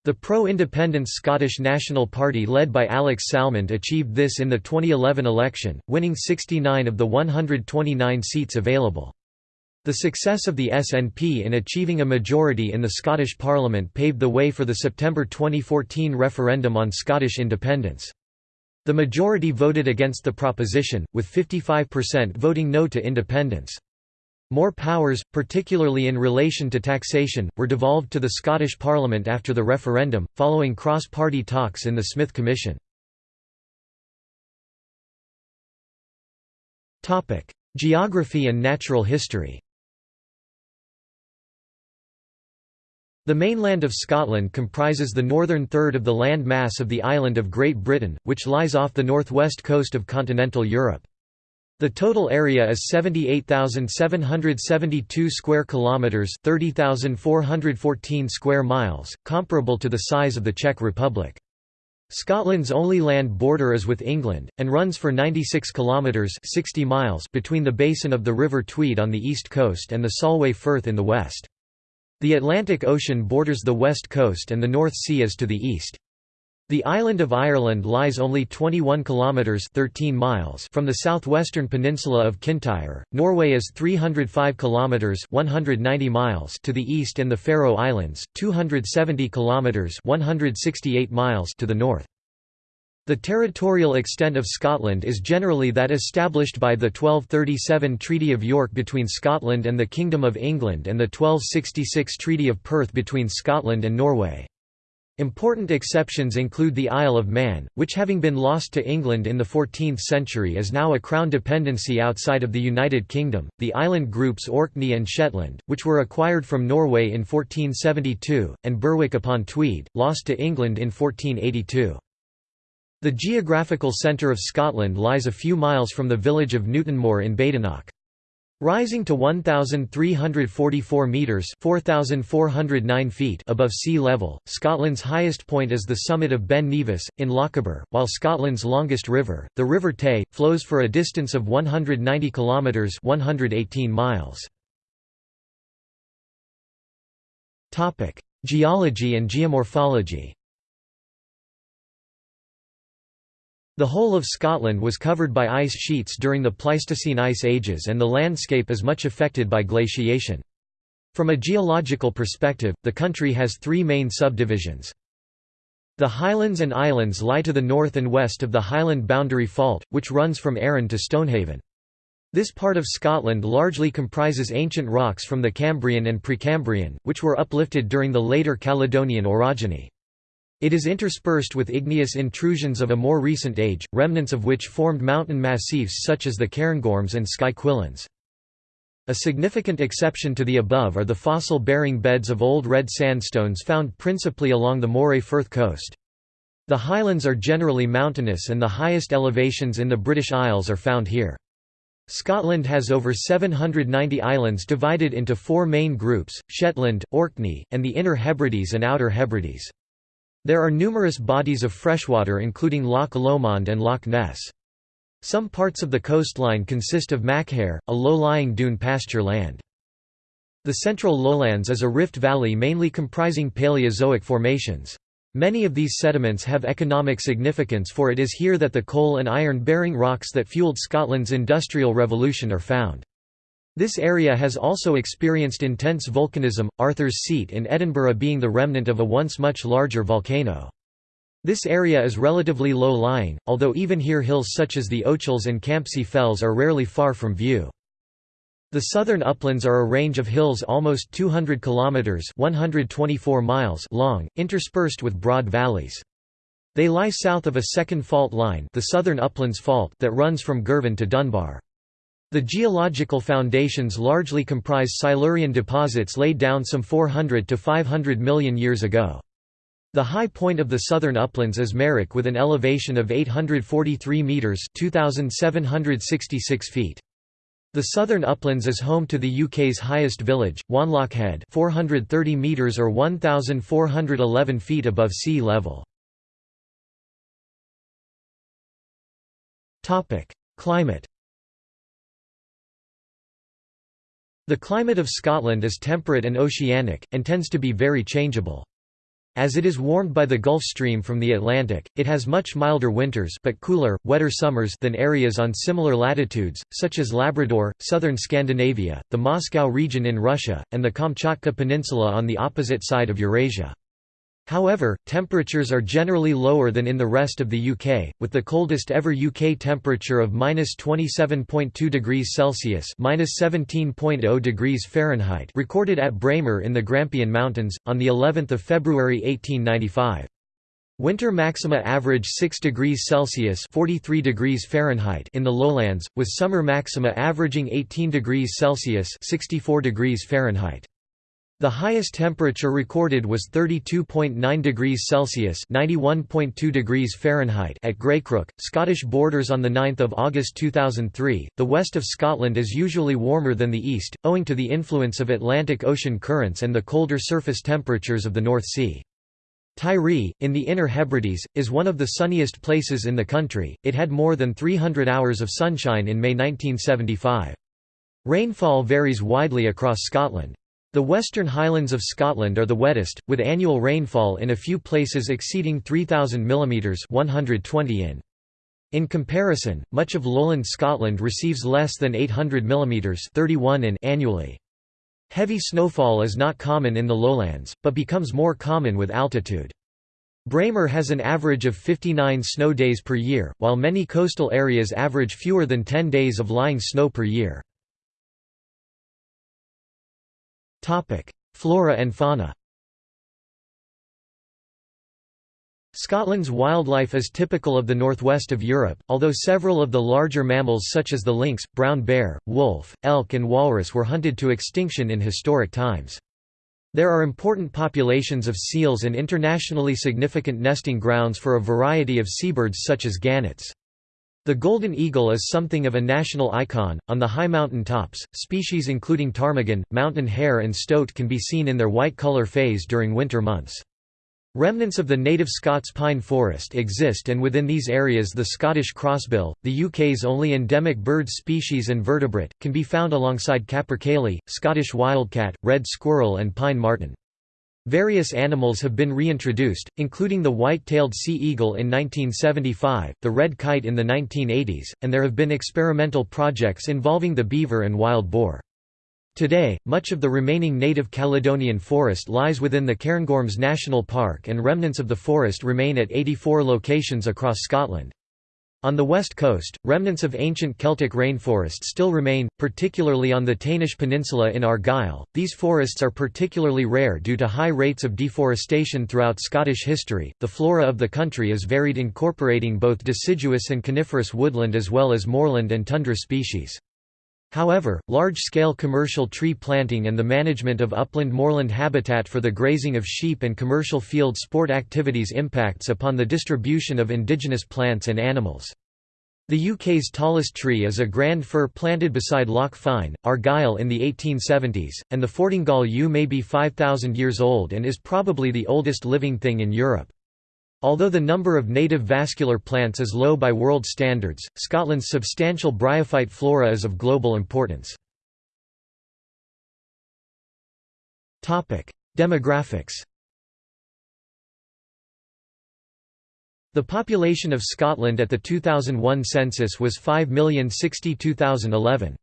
The pro-independence Scottish National Party led by Alex Salmond achieved this in the 2011 election, winning 69 of the 129 seats available. The success of the SNP in achieving a majority in the Scottish Parliament paved the way for the September 2014 referendum on Scottish independence. The majority voted against the proposition, with 55% voting no to independence. More powers, particularly in relation to taxation, were devolved to the Scottish Parliament after the referendum, following cross-party talks in the Smith Commission. Geography and natural history The mainland of Scotland comprises the northern third of the land mass of the island of Great Britain, which lies off the northwest coast of continental Europe. The total area is 78,772 square kilometers, 30,414 square miles, comparable to the size of the Czech Republic. Scotland's only land border is with England and runs for 96 kilometers, 60 miles between the basin of the River Tweed on the east coast and the Solway Firth in the west. The Atlantic Ocean borders the west coast and the North Sea is to the east. The island of Ireland lies only 21 kilometers 13 miles from the southwestern peninsula of Kintyre. Norway is 305 kilometers 190 miles to the east and the Faroe Islands 270 kilometers 168 miles to the north. The territorial extent of Scotland is generally that established by the 1237 Treaty of York between Scotland and the Kingdom of England and the 1266 Treaty of Perth between Scotland and Norway. Important exceptions include the Isle of Man, which having been lost to England in the 14th century is now a crown dependency outside of the United Kingdom, the island groups Orkney and Shetland, which were acquired from Norway in 1472, and Berwick upon Tweed, lost to England in 1482. The geographical centre of Scotland lies a few miles from the village of Newtonmore in Badenoch. Rising to 1,344 metres 4,409 feet above sea level, Scotland's highest point is the summit of Ben Nevis, in Lochaber, while Scotland's longest river, the River Tay, flows for a distance of 190 kilometres 118 miles. Geology and geomorphology The whole of Scotland was covered by ice sheets during the Pleistocene ice ages and the landscape is much affected by glaciation. From a geological perspective, the country has three main subdivisions. The Highlands and Islands lie to the north and west of the Highland Boundary Fault, which runs from Arran to Stonehaven. This part of Scotland largely comprises ancient rocks from the Cambrian and Precambrian, which were uplifted during the later Caledonian orogeny. It is interspersed with igneous intrusions of a more recent age, remnants of which formed mountain massifs such as the Cairngorms and Skye Cuillins. A significant exception to the above are the fossil-bearing beds of old red sandstones found principally along the Moray Firth coast. The highlands are generally mountainous and the highest elevations in the British Isles are found here. Scotland has over 790 islands divided into four main groups, Shetland, Orkney, and the Inner Hebrides and Outer Hebrides. There are numerous bodies of freshwater including Loch Lomond and Loch Ness. Some parts of the coastline consist of Machair, a low-lying dune pasture land. The central lowlands is a rift valley mainly comprising Paleozoic formations. Many of these sediments have economic significance for it is here that the coal and iron-bearing rocks that fueled Scotland's Industrial Revolution are found. This area has also experienced intense volcanism, Arthur's Seat in Edinburgh being the remnant of a once much larger volcano. This area is relatively low-lying, although even here hills such as the Ochils and Campsie Fells are rarely far from view. The southern uplands are a range of hills almost 200 kilometers (124 miles) long, interspersed with broad valleys. They lie south of a second fault line, the Southern Uplands Fault, that runs from Girvan to Dunbar. The geological foundations largely comprise Silurian deposits laid down some 400 to 500 million years ago. The high point of the southern uplands is Merrick with an elevation of 843 metres 2,766 feet. The southern uplands is home to the UK's highest village, Wanlockhead 430 metres or 1,411 feet above sea level. Climate The climate of Scotland is temperate and oceanic, and tends to be very changeable. As it is warmed by the Gulf Stream from the Atlantic, it has much milder winters but cooler, wetter summers than areas on similar latitudes, such as Labrador, southern Scandinavia, the Moscow region in Russia, and the Kamchatka Peninsula on the opposite side of Eurasia. However, temperatures are generally lower than in the rest of the UK, with the coldest ever UK temperature of -27.2 degrees Celsius (-17.0 degrees Fahrenheit) recorded at Braemar in the Grampian Mountains on the 11th of February 1895. Winter maxima average 6 degrees Celsius (43 degrees Fahrenheit) in the lowlands, with summer maxima averaging 18 degrees Celsius (64 degrees Fahrenheit). The highest temperature recorded was 32.9 degrees Celsius (91.2 degrees Fahrenheit) at Greycrook, Scottish Borders on the 9th of August 2003. The west of Scotland is usually warmer than the east, owing to the influence of Atlantic Ocean currents and the colder surface temperatures of the North Sea. Tiree, in the Inner Hebrides, is one of the sunniest places in the country. It had more than 300 hours of sunshine in May 1975. Rainfall varies widely across Scotland. The Western Highlands of Scotland are the wettest, with annual rainfall in a few places exceeding 3,000 mm 120 in. In comparison, much of lowland Scotland receives less than 800 mm 31 in annually. Heavy snowfall is not common in the lowlands, but becomes more common with altitude. Braemar has an average of 59 snow days per year, while many coastal areas average fewer than 10 days of lying snow per year. Flora and fauna Scotland's wildlife is typical of the northwest of Europe, although several of the larger mammals such as the lynx, brown bear, wolf, elk and walrus were hunted to extinction in historic times. There are important populations of seals and internationally significant nesting grounds for a variety of seabirds such as gannets. The golden eagle is something of a national icon. On the high mountain tops, species including ptarmigan, mountain hare, and stoat can be seen in their white color phase during winter months. Remnants of the native Scots pine forest exist and within these areas the Scottish crossbill, the UK's only endemic bird species and vertebrate, can be found alongside capercaillie, Scottish wildcat, red squirrel and pine marten. Various animals have been reintroduced, including the white-tailed sea eagle in 1975, the red kite in the 1980s, and there have been experimental projects involving the beaver and wild boar. Today, much of the remaining native Caledonian forest lies within the Cairngorms National Park and remnants of the forest remain at 84 locations across Scotland. On the west coast, remnants of ancient Celtic rainforest still remain, particularly on the Taynish Peninsula in Argyll. These forests are particularly rare due to high rates of deforestation throughout Scottish history. The flora of the country is varied, incorporating both deciduous and coniferous woodland as well as moorland and tundra species. However, large-scale commercial tree planting and the management of upland moorland habitat for the grazing of sheep and commercial field sport activities impacts upon the distribution of indigenous plants and animals. The UK's tallest tree is a grand fir planted beside Loch Fyne, Argyll in the 1870s, and the Fortingall yew may be 5,000 years old and is probably the oldest living thing in Europe. Although the number of native vascular plants is low by world standards, Scotland's substantial bryophyte flora is of global importance. Demographics The population of Scotland at the 2001 census was 5,062,011.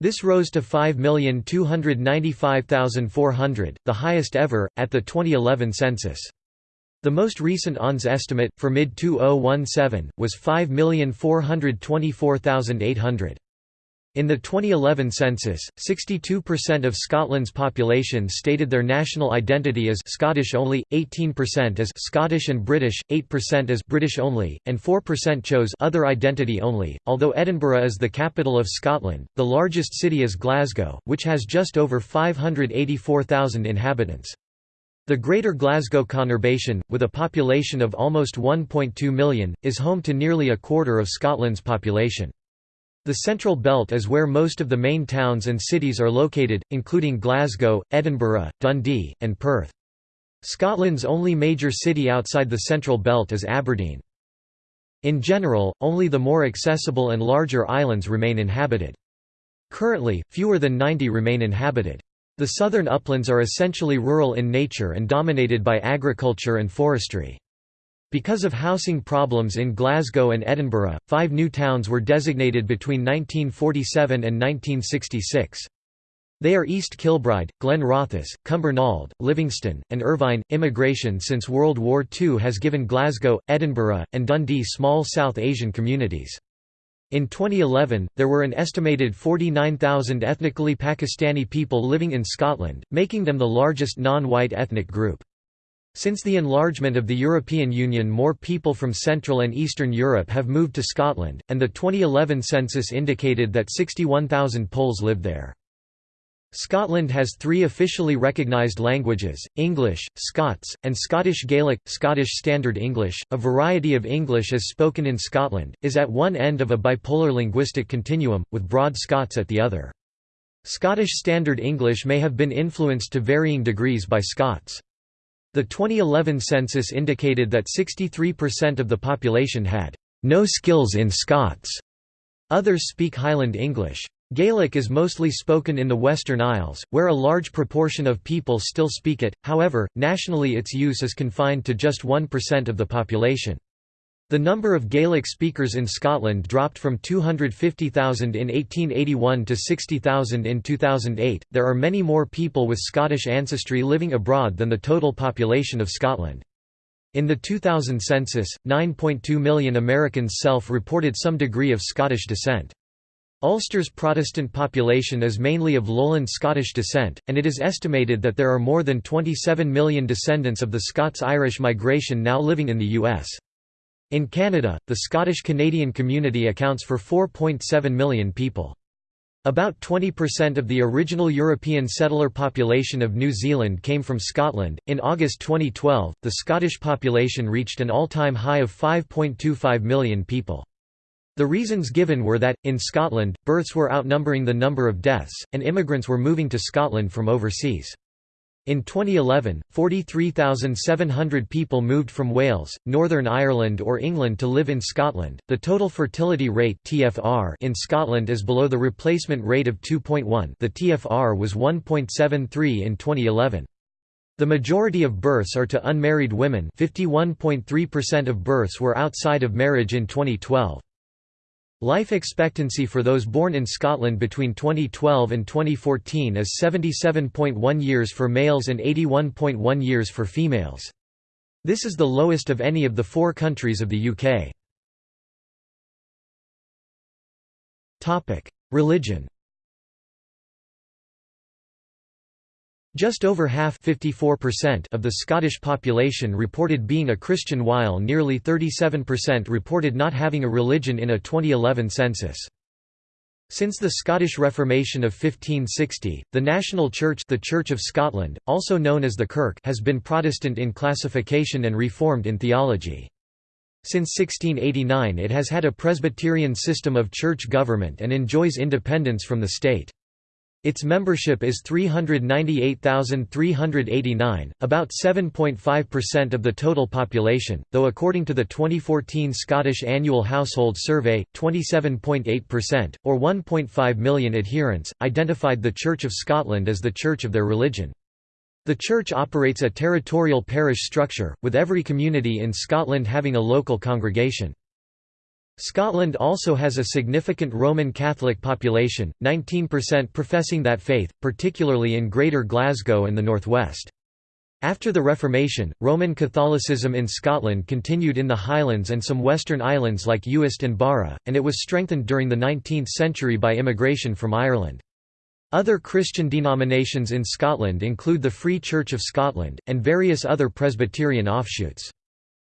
This rose to 5,295,400, the highest ever, at the 2011 census. The most recent ONS estimate, for mid-2017, was 5,424,800. In the 2011 census, 62% of Scotland's population stated their national identity as Scottish only, 18% as Scottish and British, 8% as British only, and 4% chose other identity only. Although Edinburgh is the capital of Scotland, the largest city is Glasgow, which has just over 584,000 inhabitants. The Greater Glasgow conurbation, with a population of almost 1.2 million, is home to nearly a quarter of Scotland's population. The Central Belt is where most of the main towns and cities are located, including Glasgow, Edinburgh, Dundee, and Perth. Scotland's only major city outside the Central Belt is Aberdeen. In general, only the more accessible and larger islands remain inhabited. Currently, fewer than 90 remain inhabited. The southern uplands are essentially rural in nature and dominated by agriculture and forestry. Because of housing problems in Glasgow and Edinburgh, five new towns were designated between 1947 and 1966. They are East Kilbride, Glenrothes, Cumbernauld, Livingston, and Irvine. Immigration since World War II has given Glasgow, Edinburgh, and Dundee small South Asian communities. In 2011, there were an estimated 49,000 ethnically Pakistani people living in Scotland, making them the largest non-white ethnic group. Since the enlargement of the European Union more people from Central and Eastern Europe have moved to Scotland, and the 2011 census indicated that 61,000 Poles lived there. Scotland has three officially recognised languages, English, Scots, and Scottish Gaelic. Scottish Standard English, a variety of English as spoken in Scotland, is at one end of a bipolar linguistic continuum, with Broad Scots at the other. Scottish Standard English may have been influenced to varying degrees by Scots. The 2011 census indicated that 63% of the population had no skills in Scots. Others speak Highland English. Gaelic is mostly spoken in the Western Isles, where a large proportion of people still speak it, however, nationally its use is confined to just 1% of the population. The number of Gaelic speakers in Scotland dropped from 250,000 in 1881 to 60,000 in 2008. There are many more people with Scottish ancestry living abroad than the total population of Scotland. In the 2000 census, 9.2 million Americans self reported some degree of Scottish descent. Ulster's Protestant population is mainly of lowland Scottish descent, and it is estimated that there are more than 27 million descendants of the Scots-Irish migration now living in the U.S. In Canada, the Scottish-Canadian community accounts for 4.7 million people. About 20% of the original European settler population of New Zealand came from Scotland. In August 2012, the Scottish population reached an all time high of 5.25 million people. The reasons given were that, in Scotland, births were outnumbering the number of deaths, and immigrants were moving to Scotland from overseas. In 2011, 43,700 people moved from Wales, Northern Ireland or England to live in Scotland. The total fertility rate (TFR) in Scotland is below the replacement rate of 2.1. The TFR was 1.73 in 2011. The majority of births are to unmarried women. 51.3% of births were outside of marriage in 2012. Life expectancy for those born in Scotland between 2012 and 2014 is 77.1 years for males and 81.1 years for females. This is the lowest of any of the four countries of the UK. Religion Just over half of the Scottish population reported being a Christian while nearly 37% reported not having a religion in a 2011 census. Since the Scottish Reformation of 1560, the national church the Church of Scotland, also known as the Kirk has been Protestant in classification and Reformed in theology. Since 1689 it has had a Presbyterian system of church government and enjoys independence from the state. Its membership is 398,389, about 7.5% of the total population, though according to the 2014 Scottish Annual Household Survey, 27.8%, or 1.5 million adherents, identified the Church of Scotland as the church of their religion. The church operates a territorial parish structure, with every community in Scotland having a local congregation. Scotland also has a significant Roman Catholic population, 19% professing that faith, particularly in Greater Glasgow and the northwest. After the Reformation, Roman Catholicism in Scotland continued in the Highlands and some western islands like Uist and Barra, and it was strengthened during the 19th century by immigration from Ireland. Other Christian denominations in Scotland include the Free Church of Scotland, and various other Presbyterian offshoots.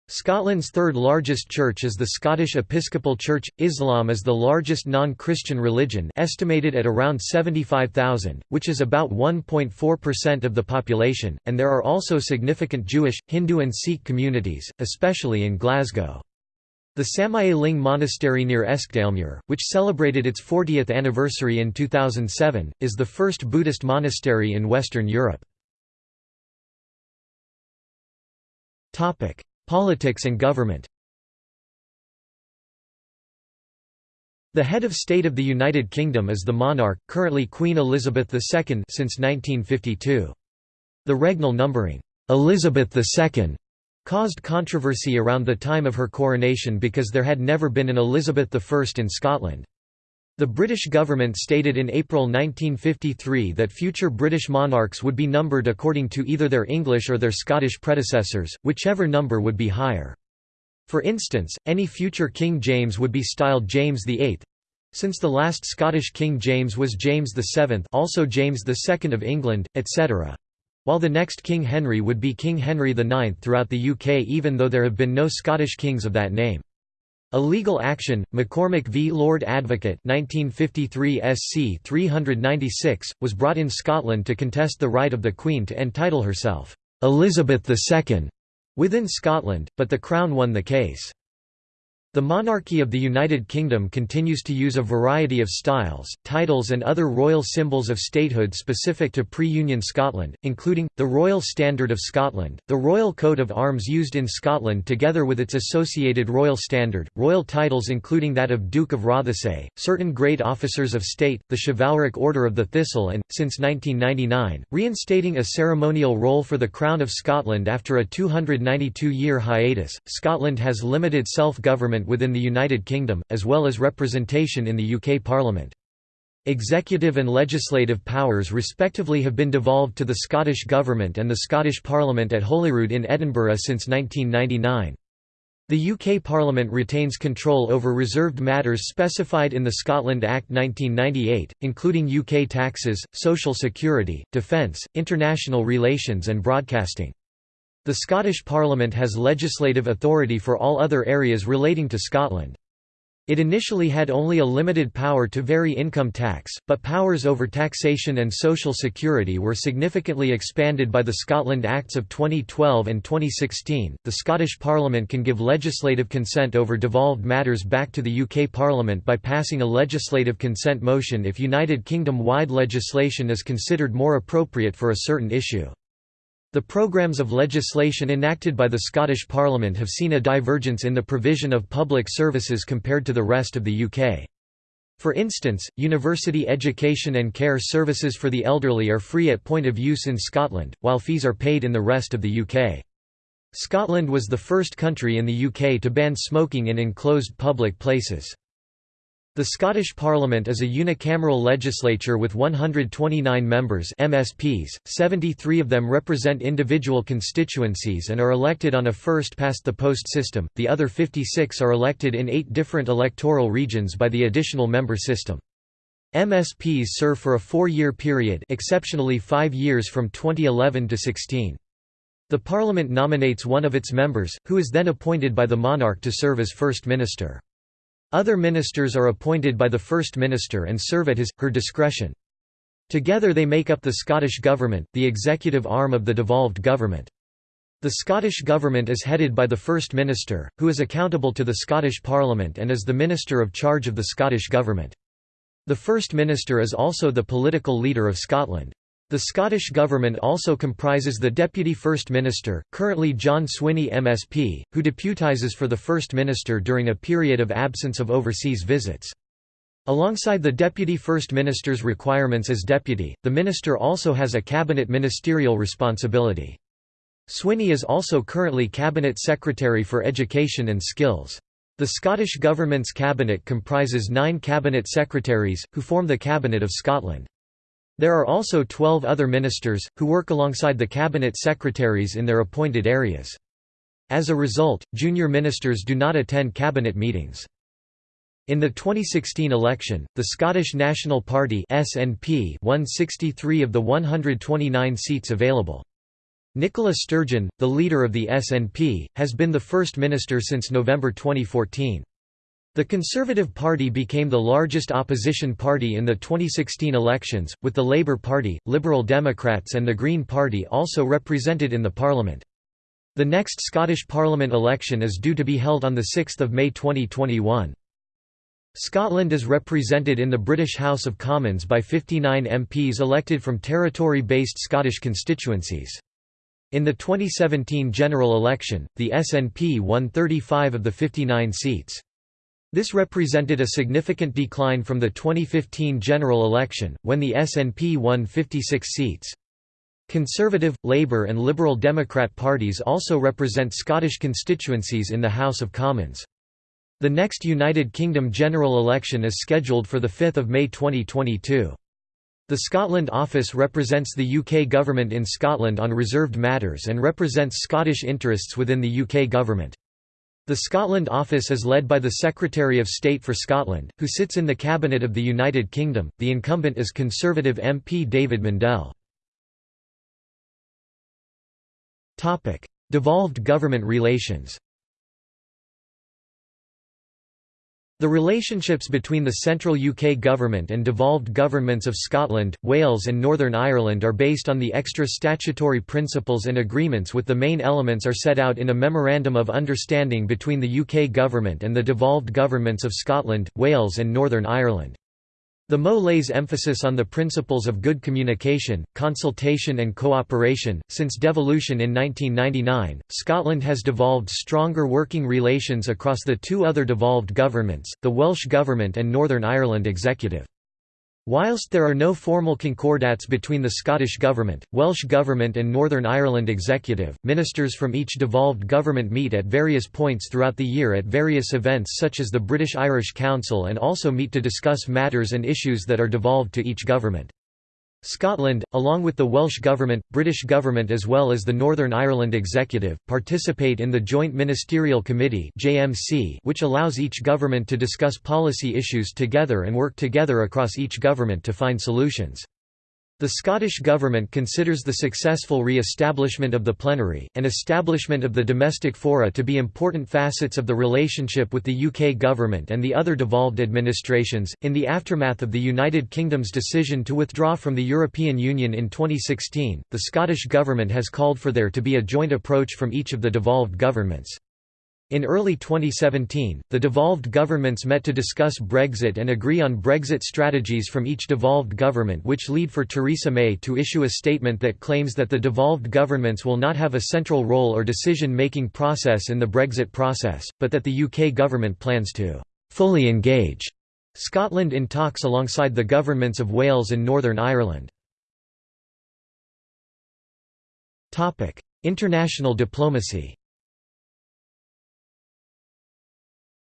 Scotland's third largest church is the Scottish Episcopal Church. Islam is the largest non-Christian religion estimated at around 75,000, which is about 1.4% of the population, and there are also significant Jewish, Hindu and Sikh communities, especially in Glasgow. The Samye Ling Monastery near Eskdalemuir, which celebrated its 40th anniversary in 2007, is the first Buddhist monastery in Western Europe. Politics and government The head of state of the United Kingdom is the monarch, currently Queen Elizabeth II since 1952. The regnal numbering, Elizabeth II, caused controversy around the time of her coronation because there had never been an Elizabeth I in Scotland. The British government stated in April 1953 that future British monarchs would be numbered according to either their English or their Scottish predecessors, whichever number would be higher. For instance, any future King James would be styled James VIII, since the last Scottish King James was James VII also James II of England, etc. While the next King Henry would be King Henry IX throughout the UK even though there have been no Scottish kings of that name. A legal action, McCormick v Lord Advocate 1953 SC 396, was brought in Scotland to contest the right of the Queen to entitle herself, "'Elizabeth II' within Scotland, but the Crown won the case. The monarchy of the United Kingdom continues to use a variety of styles, titles and other royal symbols of statehood specific to pre-Union Scotland, including, the Royal Standard of Scotland, the royal coat of arms used in Scotland together with its associated royal standard, royal titles including that of Duke of Rothesay, certain great officers of state, the chivalric Order of the Thistle and, since 1999, reinstating a ceremonial role for the Crown of Scotland after a 292-year hiatus. Scotland has limited self-government within the United Kingdom, as well as representation in the UK Parliament. Executive and legislative powers respectively have been devolved to the Scottish Government and the Scottish Parliament at Holyrood in Edinburgh since 1999. The UK Parliament retains control over reserved matters specified in the Scotland Act 1998, including UK taxes, social security, defence, international relations and broadcasting. The Scottish Parliament has legislative authority for all other areas relating to Scotland. It initially had only a limited power to vary income tax, but powers over taxation and social security were significantly expanded by the Scotland Acts of 2012 and 2016. The Scottish Parliament can give legislative consent over devolved matters back to the UK Parliament by passing a legislative consent motion if United Kingdom wide legislation is considered more appropriate for a certain issue. The programmes of legislation enacted by the Scottish Parliament have seen a divergence in the provision of public services compared to the rest of the UK. For instance, university education and care services for the elderly are free at point of use in Scotland, while fees are paid in the rest of the UK. Scotland was the first country in the UK to ban smoking in enclosed public places. The Scottish Parliament is a unicameral legislature with 129 members MSPs, 73 of them represent individual constituencies and are elected on a first-past-the-post system, the other 56 are elected in eight different electoral regions by the additional member system. MSPs serve for a four-year period exceptionally five years from 2011 to 16. The Parliament nominates one of its members, who is then appointed by the monarch to serve as First Minister. Other ministers are appointed by the First Minister and serve at his, her discretion. Together they make up the Scottish Government, the executive arm of the devolved government. The Scottish Government is headed by the First Minister, who is accountable to the Scottish Parliament and is the Minister of charge of the Scottish Government. The First Minister is also the political leader of Scotland. The Scottish Government also comprises the Deputy First Minister, currently John Swinney MSP, who deputises for the First Minister during a period of absence of overseas visits. Alongside the Deputy First Minister's requirements as deputy, the minister also has a cabinet ministerial responsibility. Swinney is also currently Cabinet Secretary for Education and Skills. The Scottish Government's cabinet comprises nine cabinet secretaries, who form the Cabinet of Scotland. There are also 12 other ministers, who work alongside the cabinet secretaries in their appointed areas. As a result, junior ministers do not attend cabinet meetings. In the 2016 election, the Scottish National Party (SNP) won 63 of the 129 seats available. Nicola Sturgeon, the leader of the SNP, has been the first minister since November 2014. The Conservative Party became the largest opposition party in the 2016 elections, with the Labour Party, Liberal Democrats and the Green Party also represented in the parliament. The next Scottish Parliament election is due to be held on 6 May 2021. Scotland is represented in the British House of Commons by 59 MPs elected from territory-based Scottish constituencies. In the 2017 general election, the SNP won 35 of the 59 seats. This represented a significant decline from the 2015 general election, when the SNP won 56 seats. Conservative, Labour and Liberal Democrat parties also represent Scottish constituencies in the House of Commons. The next United Kingdom general election is scheduled for 5 May 2022. The Scotland Office represents the UK government in Scotland on reserved matters and represents Scottish interests within the UK government. The Scotland Office is led by the Secretary of State for Scotland, who sits in the Cabinet of the United Kingdom. The incumbent is Conservative MP David Mundell. Topic: Devolved government relations. The relationships between the central UK government and devolved governments of Scotland, Wales and Northern Ireland are based on the extra statutory principles and agreements with the main elements are set out in a Memorandum of Understanding between the UK government and the devolved governments of Scotland, Wales and Northern Ireland. The MO lays emphasis on the principles of good communication, consultation and cooperation. Since devolution in 1999, Scotland has devolved stronger working relations across the two other devolved governments, the Welsh Government and Northern Ireland Executive. Whilst there are no formal concordats between the Scottish Government, Welsh Government and Northern Ireland Executive, ministers from each devolved government meet at various points throughout the year at various events such as the British-Irish Council and also meet to discuss matters and issues that are devolved to each government. Scotland, along with the Welsh Government, British Government as well as the Northern Ireland Executive, participate in the Joint Ministerial Committee which allows each government to discuss policy issues together and work together across each government to find solutions. The Scottish Government considers the successful re-establishment of the plenary, and establishment of the domestic fora to be important facets of the relationship with the UK Government and the other devolved administrations. In the aftermath of the United Kingdom's decision to withdraw from the European Union in 2016, the Scottish Government has called for there to be a joint approach from each of the devolved governments. In early 2017, the devolved governments met to discuss Brexit and agree on Brexit strategies from each devolved government which lead for Theresa May to issue a statement that claims that the devolved governments will not have a central role or decision-making process in the Brexit process, but that the UK government plans to «fully engage» Scotland in talks alongside the governments of Wales and Northern Ireland. International diplomacy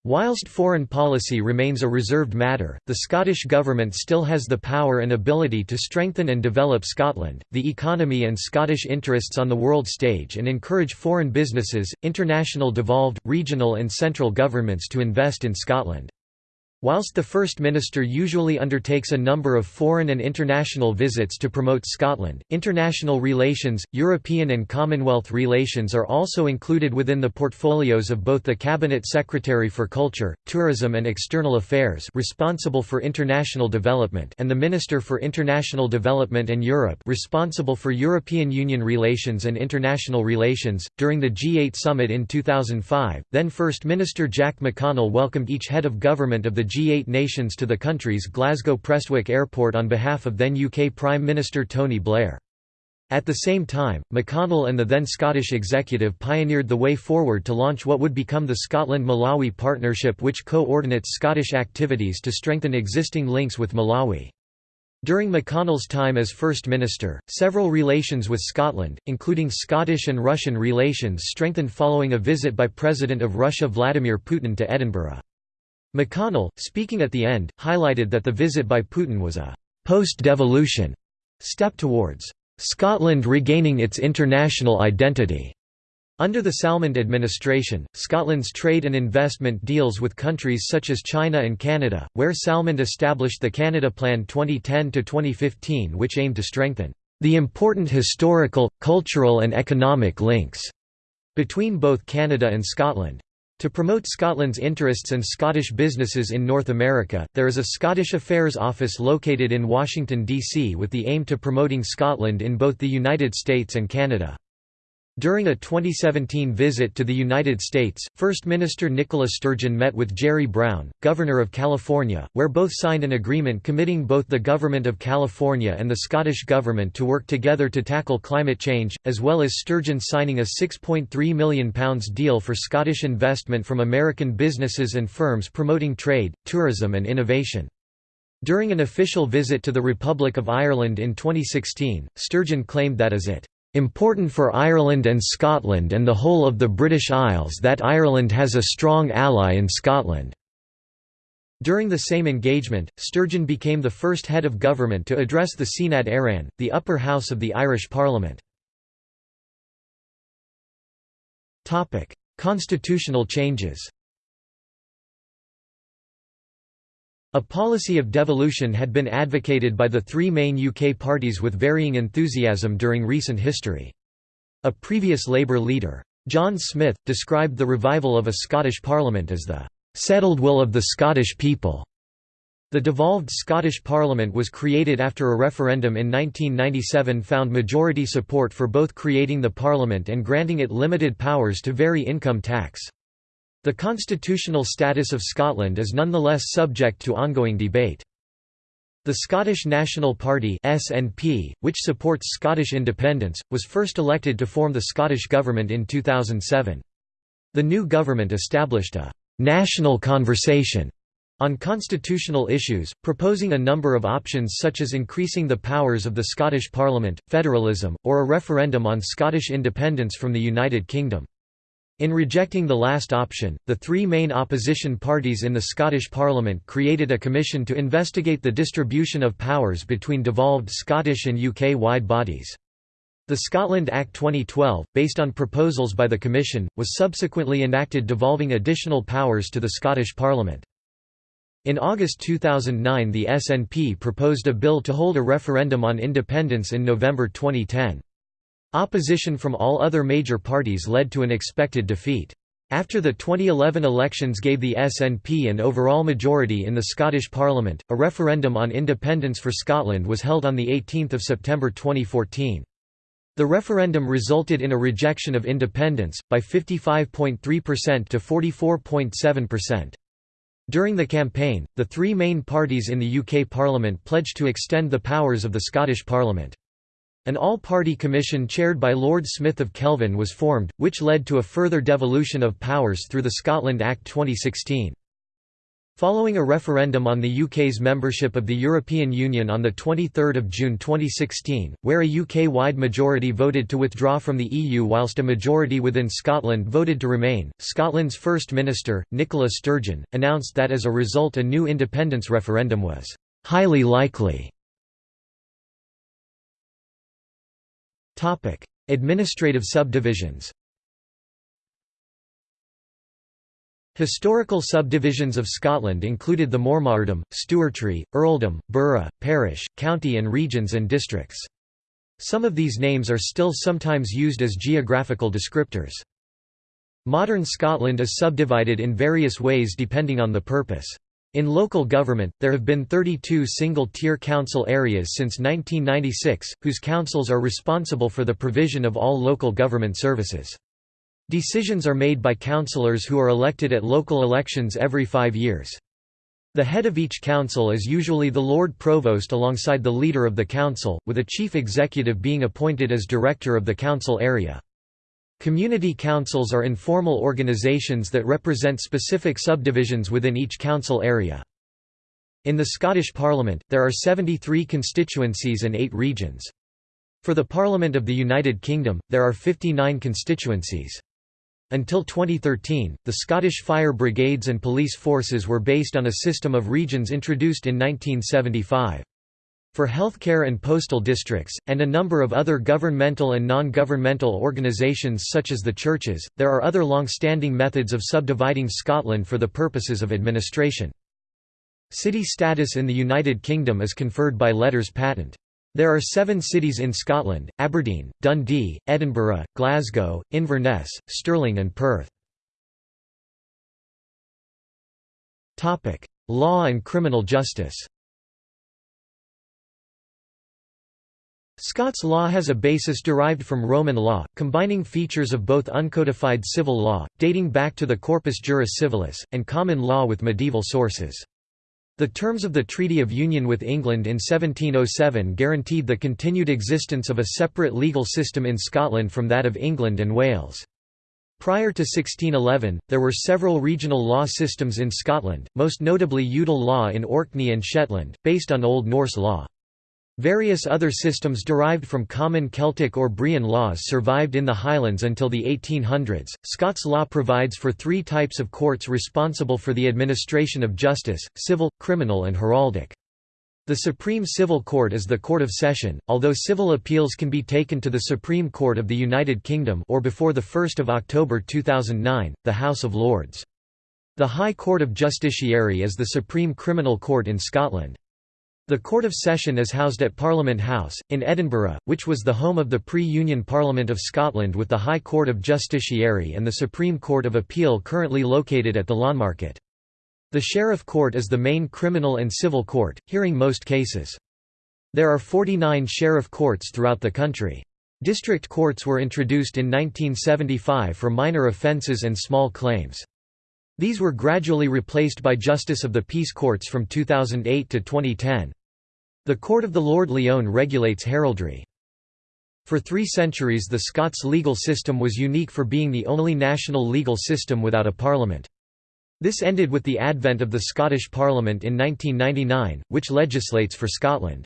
Whilst foreign policy remains a reserved matter, the Scottish Government still has the power and ability to strengthen and develop Scotland, the economy and Scottish interests on the world stage and encourage foreign businesses, international devolved, regional and central governments to invest in Scotland. Whilst the First Minister usually undertakes a number of foreign and international visits to promote Scotland, international relations, European and Commonwealth relations are also included within the portfolios of both the Cabinet Secretary for Culture, Tourism and External Affairs responsible for international development and the Minister for International Development and Europe responsible for European Union relations and international relations. During the G8 summit in 2005, then First Minister Jack McConnell welcomed each head of government of the G8 nations to the country's Glasgow Prestwick Airport on behalf of then UK Prime Minister Tony Blair. At the same time, McConnell and the then Scottish executive pioneered the way forward to launch what would become the Scotland-Malawi Partnership which coordinates Scottish activities to strengthen existing links with Malawi. During McConnell's time as First Minister, several relations with Scotland, including Scottish and Russian relations strengthened following a visit by President of Russia Vladimir Putin to Edinburgh. McConnell, speaking at the end, highlighted that the visit by Putin was a «post-devolution» step towards «Scotland regaining its international identity». Under the Salmond administration, Scotland's trade and investment deals with countries such as China and Canada, where Salmond established the Canada Plan 2010–2015 which aimed to strengthen the important historical, cultural and economic links between both Canada and Scotland. To promote Scotland's interests and Scottish businesses in North America, there is a Scottish Affairs Office located in Washington, D.C. with the aim to promoting Scotland in both the United States and Canada. During a 2017 visit to the United States, First Minister Nicola Sturgeon met with Jerry Brown, Governor of California, where both signed an agreement committing both the Government of California and the Scottish Government to work together to tackle climate change, as well as Sturgeon signing a £6.3 million deal for Scottish investment from American businesses and firms promoting trade, tourism and innovation. During an official visit to the Republic of Ireland in 2016, Sturgeon claimed that as it Important for Ireland and Scotland and the whole of the British Isles that Ireland has a strong ally in Scotland." During the same engagement, Sturgeon became the first head of government to address the Seanad Éireann, the upper house of the Irish Parliament. Constitutional changes A policy of devolution had been advocated by the three main UK parties with varying enthusiasm during recent history. A previous Labour leader, John Smith, described the revival of a Scottish Parliament as the "...settled will of the Scottish people." The devolved Scottish Parliament was created after a referendum in 1997 found majority support for both creating the Parliament and granting it limited powers to vary income tax. The constitutional status of Scotland is nonetheless subject to ongoing debate. The Scottish National Party SNP, which supports Scottish independence, was first elected to form the Scottish Government in 2007. The new government established a «national conversation» on constitutional issues, proposing a number of options such as increasing the powers of the Scottish Parliament, federalism, or a referendum on Scottish independence from the United Kingdom. In rejecting the last option, the three main opposition parties in the Scottish Parliament created a commission to investigate the distribution of powers between devolved Scottish and UK-wide bodies. The Scotland Act 2012, based on proposals by the Commission, was subsequently enacted devolving additional powers to the Scottish Parliament. In August 2009 the SNP proposed a bill to hold a referendum on independence in November 2010. Opposition from all other major parties led to an expected defeat. After the 2011 elections gave the SNP an overall majority in the Scottish Parliament, a referendum on independence for Scotland was held on 18 September 2014. The referendum resulted in a rejection of independence, by 55.3% to 44.7%. During the campaign, the three main parties in the UK Parliament pledged to extend the powers of the Scottish Parliament. An all-party commission chaired by Lord Smith of Kelvin was formed, which led to a further devolution of powers through the Scotland Act 2016. Following a referendum on the UK's membership of the European Union on 23 June 2016, where a UK-wide majority voted to withdraw from the EU whilst a majority within Scotland voted to remain, Scotland's First Minister, Nicola Sturgeon, announced that as a result a new independence referendum was «highly likely». Administrative subdivisions Historical subdivisions of Scotland included the Mormaerdom, Stewartry, Earldom, Burgh, Parish, County and regions and districts. Some of these names are still sometimes used as geographical descriptors. Modern Scotland is subdivided in various ways depending on the purpose. In local government, there have been 32 single-tier council areas since 1996, whose councils are responsible for the provision of all local government services. Decisions are made by councillors who are elected at local elections every five years. The head of each council is usually the Lord Provost alongside the leader of the council, with a chief executive being appointed as director of the council area. Community councils are informal organisations that represent specific subdivisions within each council area. In the Scottish Parliament, there are 73 constituencies and 8 regions. For the Parliament of the United Kingdom, there are 59 constituencies. Until 2013, the Scottish fire brigades and police forces were based on a system of regions introduced in 1975. For healthcare and postal districts, and a number of other governmental and non-governmental organisations such as the churches, there are other long-standing methods of subdividing Scotland for the purposes of administration. City status in the United Kingdom is conferred by letters patent. There are seven cities in Scotland, Aberdeen, Dundee, Edinburgh, Glasgow, Inverness, Stirling and Perth. Law and criminal justice Scots law has a basis derived from Roman law, combining features of both uncodified civil law, dating back to the Corpus Juris Civilis, and common law with medieval sources. The terms of the Treaty of Union with England in 1707 guaranteed the continued existence of a separate legal system in Scotland from that of England and Wales. Prior to 1611, there were several regional law systems in Scotland, most notably Udal law in Orkney and Shetland, based on Old Norse law. Various other systems derived from common Celtic or Brehon laws survived in the Highlands until the 1800s. Scots law provides for three types of courts responsible for the administration of justice civil, criminal, and heraldic. The Supreme Civil Court is the Court of Session, although civil appeals can be taken to the Supreme Court of the United Kingdom or before 1 October 2009, the House of Lords. The High Court of Justiciary is the Supreme Criminal Court in Scotland. The Court of Session is housed at Parliament House, in Edinburgh, which was the home of the pre-Union Parliament of Scotland with the High Court of Justiciary and the Supreme Court of Appeal currently located at the Lawnmarket. The Sheriff Court is the main criminal and civil court, hearing most cases. There are 49 sheriff courts throughout the country. District courts were introduced in 1975 for minor offences and small claims. These were gradually replaced by Justice of the Peace Courts from 2008 to 2010. The Court of the Lord Lyon regulates heraldry. For three centuries the Scots legal system was unique for being the only national legal system without a parliament. This ended with the advent of the Scottish Parliament in 1999, which legislates for Scotland.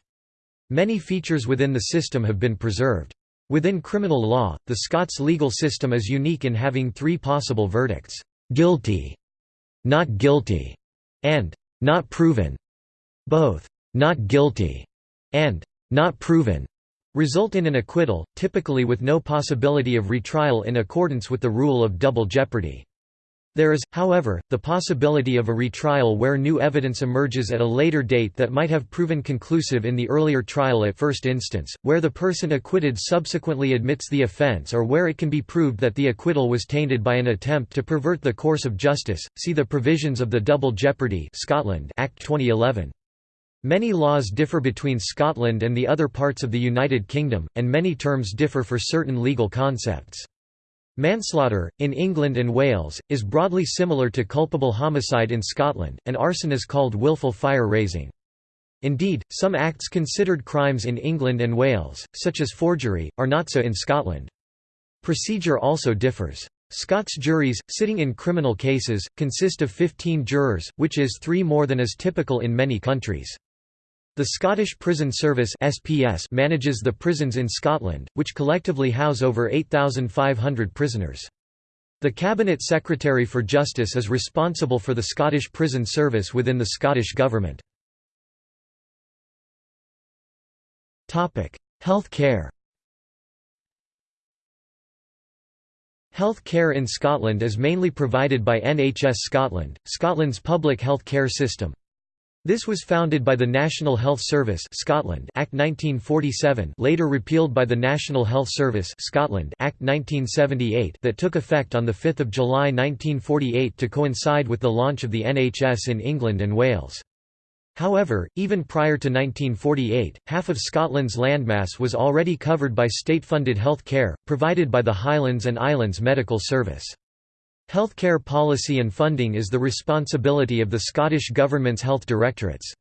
Many features within the system have been preserved. Within criminal law, the Scots legal system is unique in having three possible verdicts, "'guilty'", "'not guilty' and "'not proven'". Both "'not guilty' and "'not proven' result in an acquittal, typically with no possibility of retrial in accordance with the rule of double jeopardy. There is, however, the possibility of a retrial where new evidence emerges at a later date that might have proven conclusive in the earlier trial at first instance, where the person acquitted subsequently admits the offense or where it can be proved that the acquittal was tainted by an attempt to pervert the course of justice. See the provisions of the Double Jeopardy Scotland Act 2011. Many laws differ between Scotland and the other parts of the United Kingdom, and many terms differ for certain legal concepts. Manslaughter, in England and Wales, is broadly similar to culpable homicide in Scotland, and arson is called willful fire-raising. Indeed, some acts considered crimes in England and Wales, such as forgery, are not so in Scotland. Procedure also differs. Scots juries, sitting in criminal cases, consist of 15 jurors, which is three more than is typical in many countries. The Scottish Prison Service (SPS) manages the prisons in Scotland, which collectively house over 8,500 prisoners. The Cabinet Secretary for Justice is responsible for the Scottish Prison Service within the Scottish Government. Health care Health care in Scotland is mainly provided by NHS Scotland, Scotland's public health care system. This was founded by the National Health Service Scotland Act 1947 later repealed by the National Health Service Scotland Act 1978 that took effect on 5 July 1948 to coincide with the launch of the NHS in England and Wales. However, even prior to 1948, half of Scotland's landmass was already covered by state-funded health care, provided by the Highlands and Islands Medical Service. Healthcare policy and funding is the responsibility of the Scottish Government's health directorates.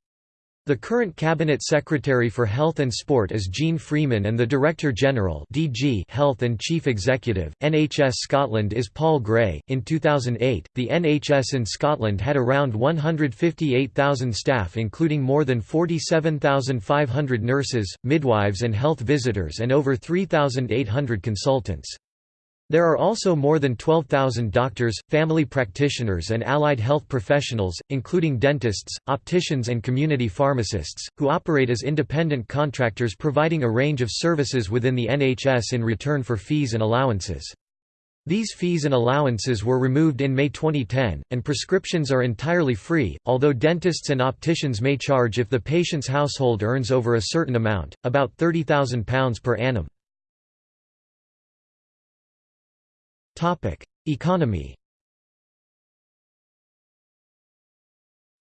The current Cabinet Secretary for Health and Sport is Jeane Freeman and the Director General (DG) Health and Chief Executive NHS Scotland is Paul Gray. In 2008, the NHS in Scotland had around 158,000 staff including more than 47,500 nurses, midwives and health visitors and over 3,800 consultants. There are also more than 12,000 doctors, family practitioners and allied health professionals, including dentists, opticians and community pharmacists, who operate as independent contractors providing a range of services within the NHS in return for fees and allowances. These fees and allowances were removed in May 2010, and prescriptions are entirely free, although dentists and opticians may charge if the patient's household earns over a certain amount, about £30,000 per annum. Topic: Economy.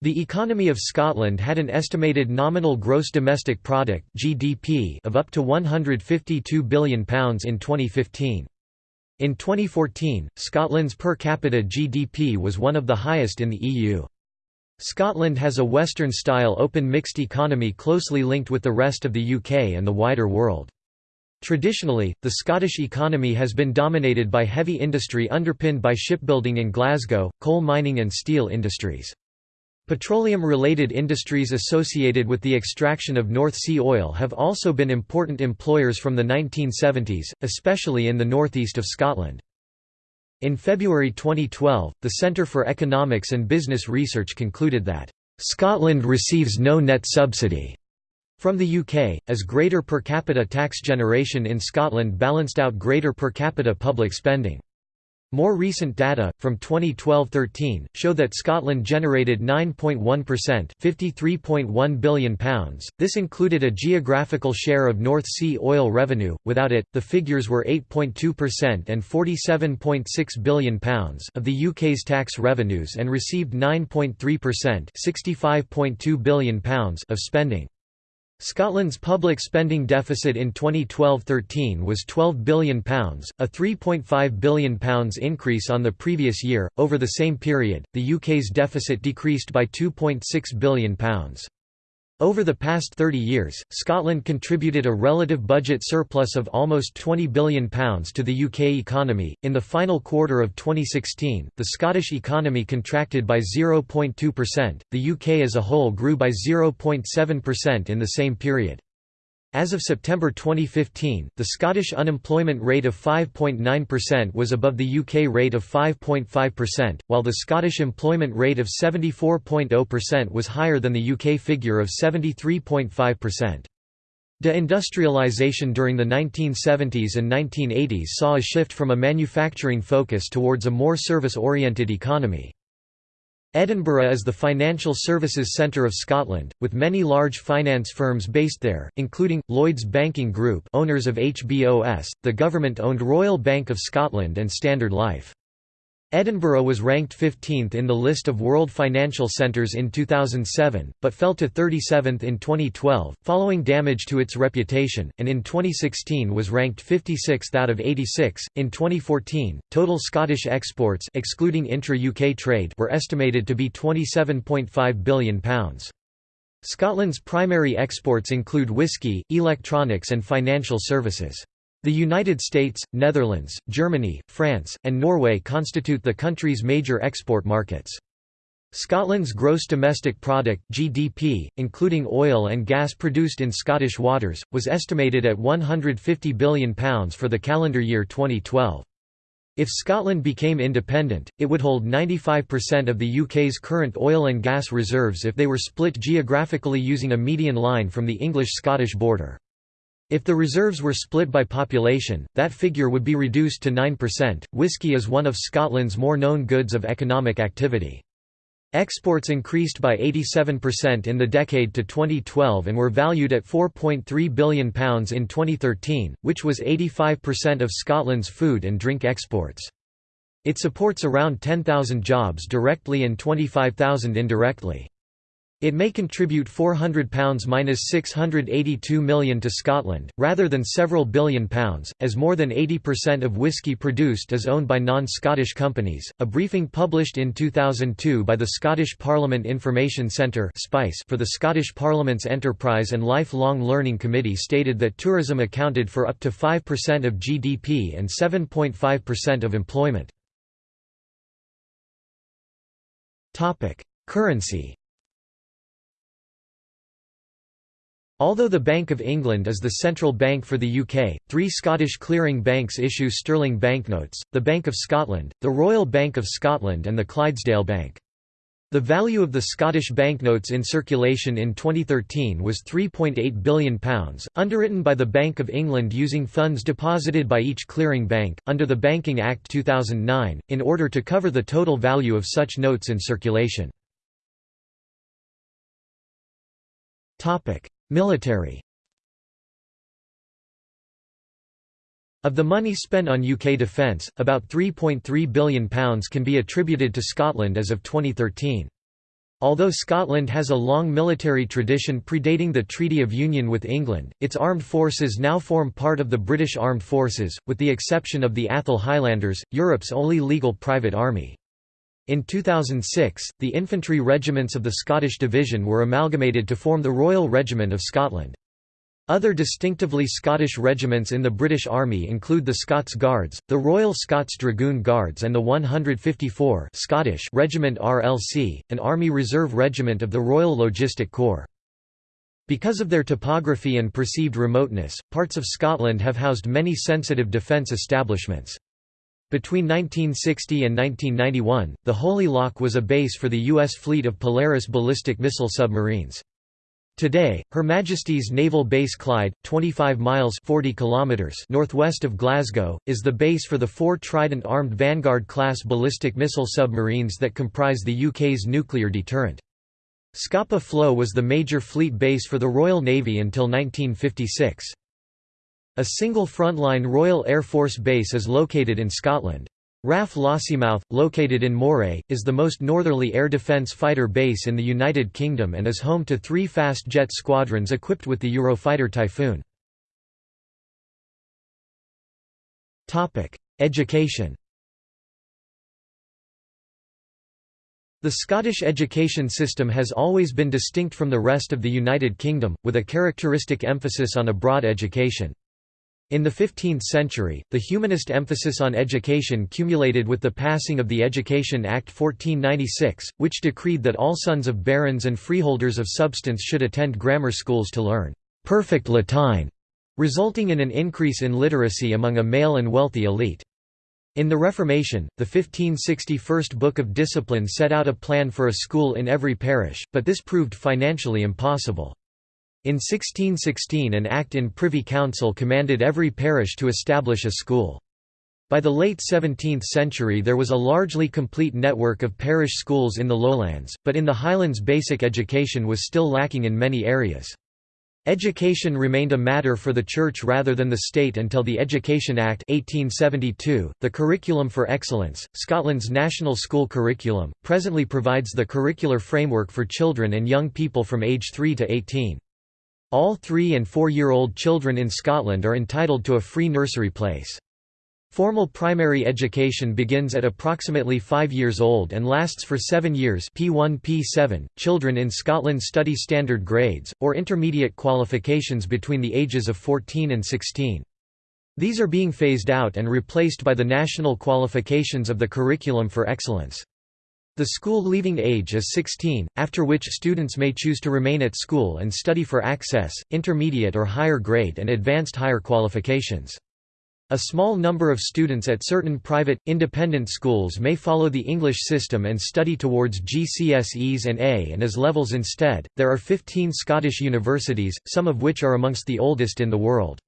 The economy of Scotland had an estimated nominal gross domestic product (GDP) of up to 152 billion pounds in 2015. In 2014, Scotland's per capita GDP was one of the highest in the EU. Scotland has a Western-style open mixed economy closely linked with the rest of the UK and the wider world. Traditionally, the Scottish economy has been dominated by heavy industry underpinned by shipbuilding in Glasgow, coal mining and steel industries. Petroleum-related industries associated with the extraction of North Sea oil have also been important employers from the 1970s, especially in the northeast of Scotland. In February 2012, the Centre for Economics and Business Research concluded that, "...Scotland receives no net subsidy." From the UK, as greater per capita tax generation in Scotland balanced out greater per capita public spending. More recent data, from 2012–13, show that Scotland generated 9.1% £53.1 billion. This included a geographical share of North Sea oil revenue, without it, the figures were 8.2% and £47.6 billion of the UK's tax revenues and received 9.3% £65.2 billion of spending. Scotland's public spending deficit in 2012–13 was £12 billion, a £3.5 billion increase on the previous year. Over the same period, the UK's deficit decreased by £2.6 billion. Over the past 30 years, Scotland contributed a relative budget surplus of almost £20 billion to the UK economy. In the final quarter of 2016, the Scottish economy contracted by 0.2%, the UK as a whole grew by 0.7% in the same period. As of September 2015, the Scottish unemployment rate of 5.9% was above the UK rate of 5.5%, while the Scottish employment rate of 74.0% was higher than the UK figure of 73.5%. Deindustrialisation during the 1970s and 1980s saw a shift from a manufacturing focus towards a more service-oriented economy. Edinburgh is the financial services centre of Scotland, with many large finance firms based there, including, Lloyds Banking Group owners of HBOS, the government-owned Royal Bank of Scotland and Standard Life. Edinburgh was ranked 15th in the list of world financial centres in 2007, but fell to 37th in 2012, following damage to its reputation, and in 2016 was ranked 56th out of 86. In 2014, total Scottish exports excluding intra-UK trade were estimated to be £27.5 billion. Scotland's primary exports include whisky, electronics and financial services. The United States, Netherlands, Germany, France, and Norway constitute the country's major export markets. Scotland's gross domestic product (GDP), including oil and gas produced in Scottish waters, was estimated at £150 billion for the calendar year 2012. If Scotland became independent, it would hold 95% of the UK's current oil and gas reserves if they were split geographically using a median line from the English-Scottish border. If the reserves were split by population, that figure would be reduced to 9%. Whisky is one of Scotland's more known goods of economic activity. Exports increased by 87% in the decade to 2012 and were valued at £4.3 billion in 2013, which was 85% of Scotland's food and drink exports. It supports around 10,000 jobs directly and 25,000 indirectly. It may contribute £400–682 million to Scotland, rather than several billion pounds, as more than 80% of whisky produced is owned by non-Scottish companies. A briefing published in 2002 by the Scottish Parliament Information Centre for the Scottish Parliament's Enterprise and Lifelong Learning Committee stated that tourism accounted for up to 5% of GDP and 7.5% of employment. Currency Although the Bank of England is the central bank for the UK, three Scottish clearing banks issue sterling banknotes, the Bank of Scotland, the Royal Bank of Scotland and the Clydesdale Bank. The value of the Scottish banknotes in circulation in 2013 was £3.8 billion, underwritten by the Bank of England using funds deposited by each clearing bank, under the Banking Act 2009, in order to cover the total value of such notes in circulation. Military Of the money spent on UK defence, about £3.3 billion can be attributed to Scotland as of 2013. Although Scotland has a long military tradition predating the Treaty of Union with England, its armed forces now form part of the British Armed Forces, with the exception of the Atholl Highlanders, Europe's only legal private army. In 2006, the infantry regiments of the Scottish Division were amalgamated to form the Royal Regiment of Scotland. Other distinctively Scottish regiments in the British Army include the Scots Guards, the Royal Scots Dragoon Guards and the 154 Scottish Regiment RLC, an Army Reserve Regiment of the Royal Logistic Corps. Because of their topography and perceived remoteness, parts of Scotland have housed many sensitive defence establishments. Between 1960 and 1991, the Holy Loch was a base for the U.S. fleet of Polaris ballistic missile submarines. Today, Her Majesty's Naval Base Clyde, 25 miles 40 kilometers northwest of Glasgow, is the base for the four Trident armed Vanguard-class ballistic missile submarines that comprise the UK's nuclear deterrent. Scapa Flow was the major fleet base for the Royal Navy until 1956. A single frontline Royal Air Force base is located in Scotland. RAF Lossiemouth, located in Moray, is the most northerly air defence fighter base in the United Kingdom and is home to three fast jet squadrons equipped with the Eurofighter Typhoon. Education The Scottish education system has always been distinct from the rest of the United Kingdom, with a characteristic emphasis on a broad education. In the 15th century, the humanist emphasis on education cumulated with the passing of the Education Act 1496, which decreed that all sons of barons and freeholders of substance should attend grammar schools to learn perfect Latyne, resulting in an increase in literacy among a male and wealthy elite. In the Reformation, the 1560 First Book of Discipline set out a plan for a school in every parish, but this proved financially impossible. In 1616 an act in Privy Council commanded every parish to establish a school. By the late 17th century there was a largely complete network of parish schools in the lowlands, but in the highlands basic education was still lacking in many areas. Education remained a matter for the Church rather than the state until the Education Act 1872. .The Curriculum for Excellence, Scotland's national school curriculum, presently provides the curricular framework for children and young people from age 3 to 18. All three- and four-year-old children in Scotland are entitled to a free nursery place. Formal primary education begins at approximately 5 years old and lasts for 7 years P1 P7. Children in Scotland study standard grades, or intermediate qualifications between the ages of 14 and 16. These are being phased out and replaced by the national qualifications of the Curriculum for Excellence. The school leaving age is 16, after which students may choose to remain at school and study for access, intermediate or higher grade and advanced higher qualifications. A small number of students at certain private, independent schools may follow the English system and study towards GCSEs and A and AS levels instead. There are 15 Scottish universities, some of which are amongst the oldest in the world.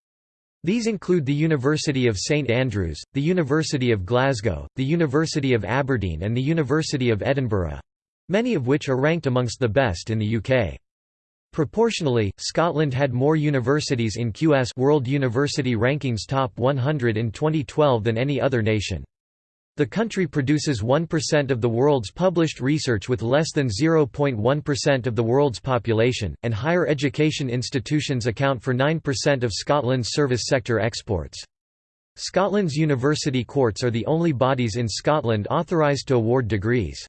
These include the University of St Andrews, the University of Glasgow, the University of Aberdeen and the University of Edinburgh—many of which are ranked amongst the best in the UK. Proportionally, Scotland had more universities in QS World University Rankings Top 100 in 2012 than any other nation. The country produces 1% of the world's published research with less than 0.1% of the world's population, and higher education institutions account for 9% of Scotland's service sector exports. Scotland's university courts are the only bodies in Scotland authorised to award degrees.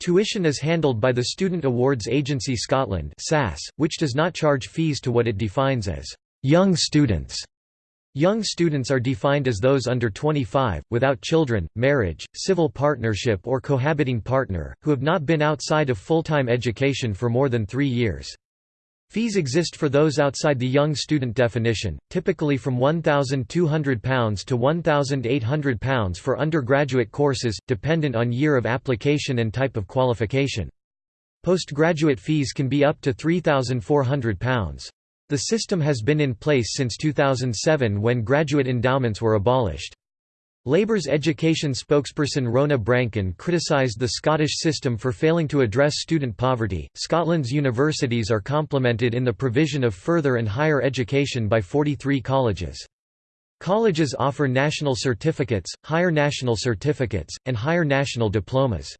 Tuition is handled by the Student Awards Agency Scotland which does not charge fees to what it defines as «young students». Young students are defined as those under 25, without children, marriage, civil partnership or cohabiting partner, who have not been outside of full-time education for more than three years. Fees exist for those outside the young student definition, typically from £1,200 to £1,800 for undergraduate courses, dependent on year of application and type of qualification. Postgraduate fees can be up to £3,400. The system has been in place since 2007 when graduate endowments were abolished. Labour's education spokesperson Rona Brankin criticised the Scottish system for failing to address student poverty. Scotland's universities are complemented in the provision of further and higher education by 43 colleges. Colleges offer national certificates, higher national certificates, and higher national diplomas.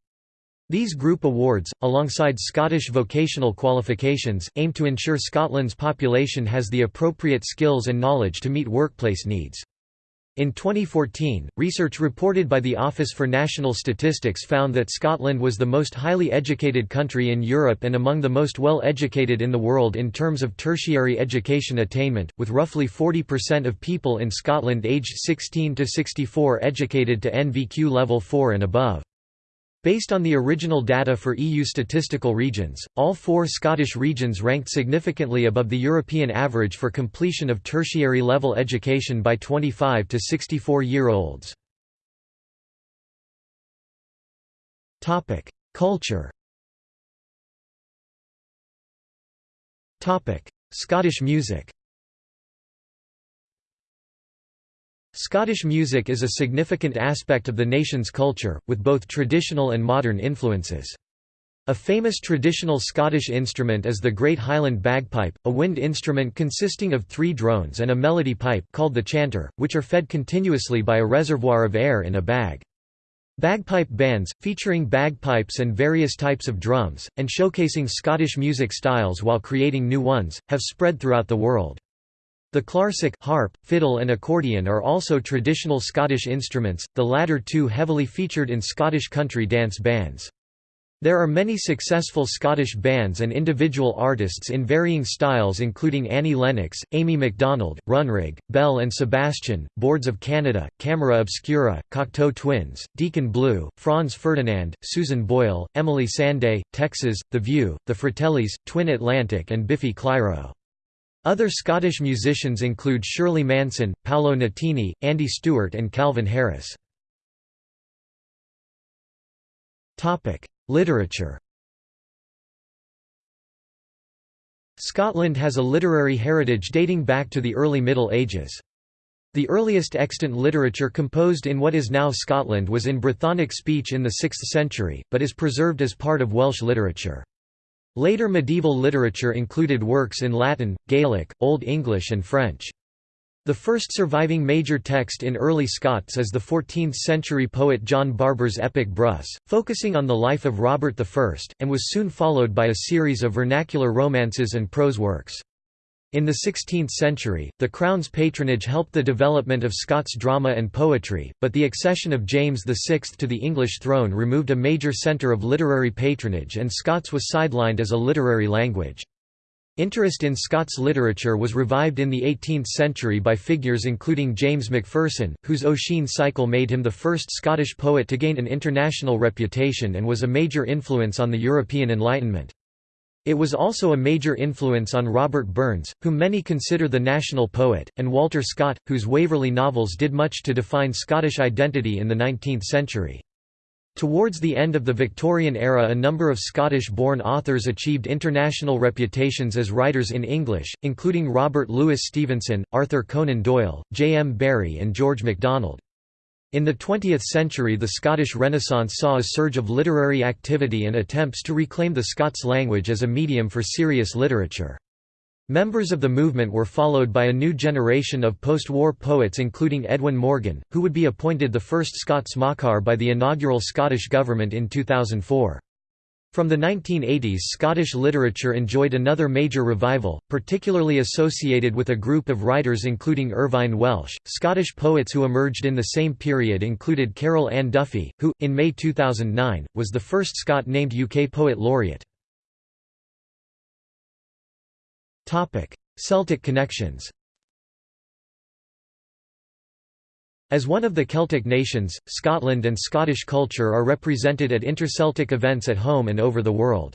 These group awards, alongside Scottish vocational qualifications, aim to ensure Scotland's population has the appropriate skills and knowledge to meet workplace needs. In 2014, research reported by the Office for National Statistics found that Scotland was the most highly educated country in Europe and among the most well-educated in the world in terms of tertiary education attainment, with roughly 40% of people in Scotland aged 16 to 64 educated to NVQ level 4 and above. Based on the original data for EU statistical regions, all four Scottish regions ranked significantly above the European average for completion of tertiary level education by 25 to 64-year-olds. Culture Scottish music Scottish music is a significant aspect of the nation's culture, with both traditional and modern influences. A famous traditional Scottish instrument is the Great Highland Bagpipe, a wind instrument consisting of three drones and a melody pipe called the chanter, which are fed continuously by a reservoir of air in a bag. Bagpipe bands, featuring bagpipes and various types of drums, and showcasing Scottish music styles while creating new ones, have spread throughout the world. The clarsach harp, fiddle and accordion are also traditional Scottish instruments, the latter two heavily featured in Scottish country dance bands. There are many successful Scottish bands and individual artists in varying styles including Annie Lennox, Amy MacDonald, Runrig, Belle and Sebastian, Boards of Canada, Camera Obscura, Cocteau Twins, Deacon Blue, Franz Ferdinand, Susan Boyle, Emeli Sandé, Texas, The View, The Fratellis, Twin Atlantic and Biffy Clyro. Other Scottish musicians include Shirley Manson, Paolo Nutini, Andy Stewart and Calvin Harris. Literature Scotland has a literary heritage dating back to the early Middle Ages. The earliest extant literature composed in what is now Scotland was in Brythonic speech in the 6th century, but is preserved as part of Welsh literature. Later medieval literature included works in Latin, Gaelic, Old English and French. The first surviving major text in early Scots is the 14th-century poet John Barbour's epic Brus, focusing on the life of Robert I, and was soon followed by a series of vernacular romances and prose works. In the 16th century, the Crown's patronage helped the development of Scots drama and poetry, but the accession of James VI to the English throne removed a major centre of literary patronage and Scots was sidelined as a literary language. Interest in Scots literature was revived in the 18th century by figures including James Macpherson, whose Ossian cycle made him the first Scottish poet to gain an international reputation and was a major influence on the European Enlightenment. It was also a major influence on Robert Burns, whom many consider the national poet, and Walter Scott, whose Waverley novels did much to define Scottish identity in the 19th century. Towards the end of the Victorian era a number of Scottish-born authors achieved international reputations as writers in English, including Robert Louis Stevenson, Arthur Conan Doyle, J. M. Barrie and George MacDonald. In the 20th century the Scottish Renaissance saw a surge of literary activity and attempts to reclaim the Scots language as a medium for serious literature. Members of the movement were followed by a new generation of post-war poets including Edwin Morgan, who would be appointed the first Scots Makar by the inaugural Scottish Government in 2004. From the 1980s Scottish literature enjoyed another major revival, particularly associated with a group of writers including Irvine Welsh. Scottish poets who emerged in the same period included Carol Ann Duffy, who, in May 2009, was the first Scot named UK Poet Laureate. Celtic connections As one of the Celtic nations, Scotland and Scottish culture are represented at interceltic events at home and over the world.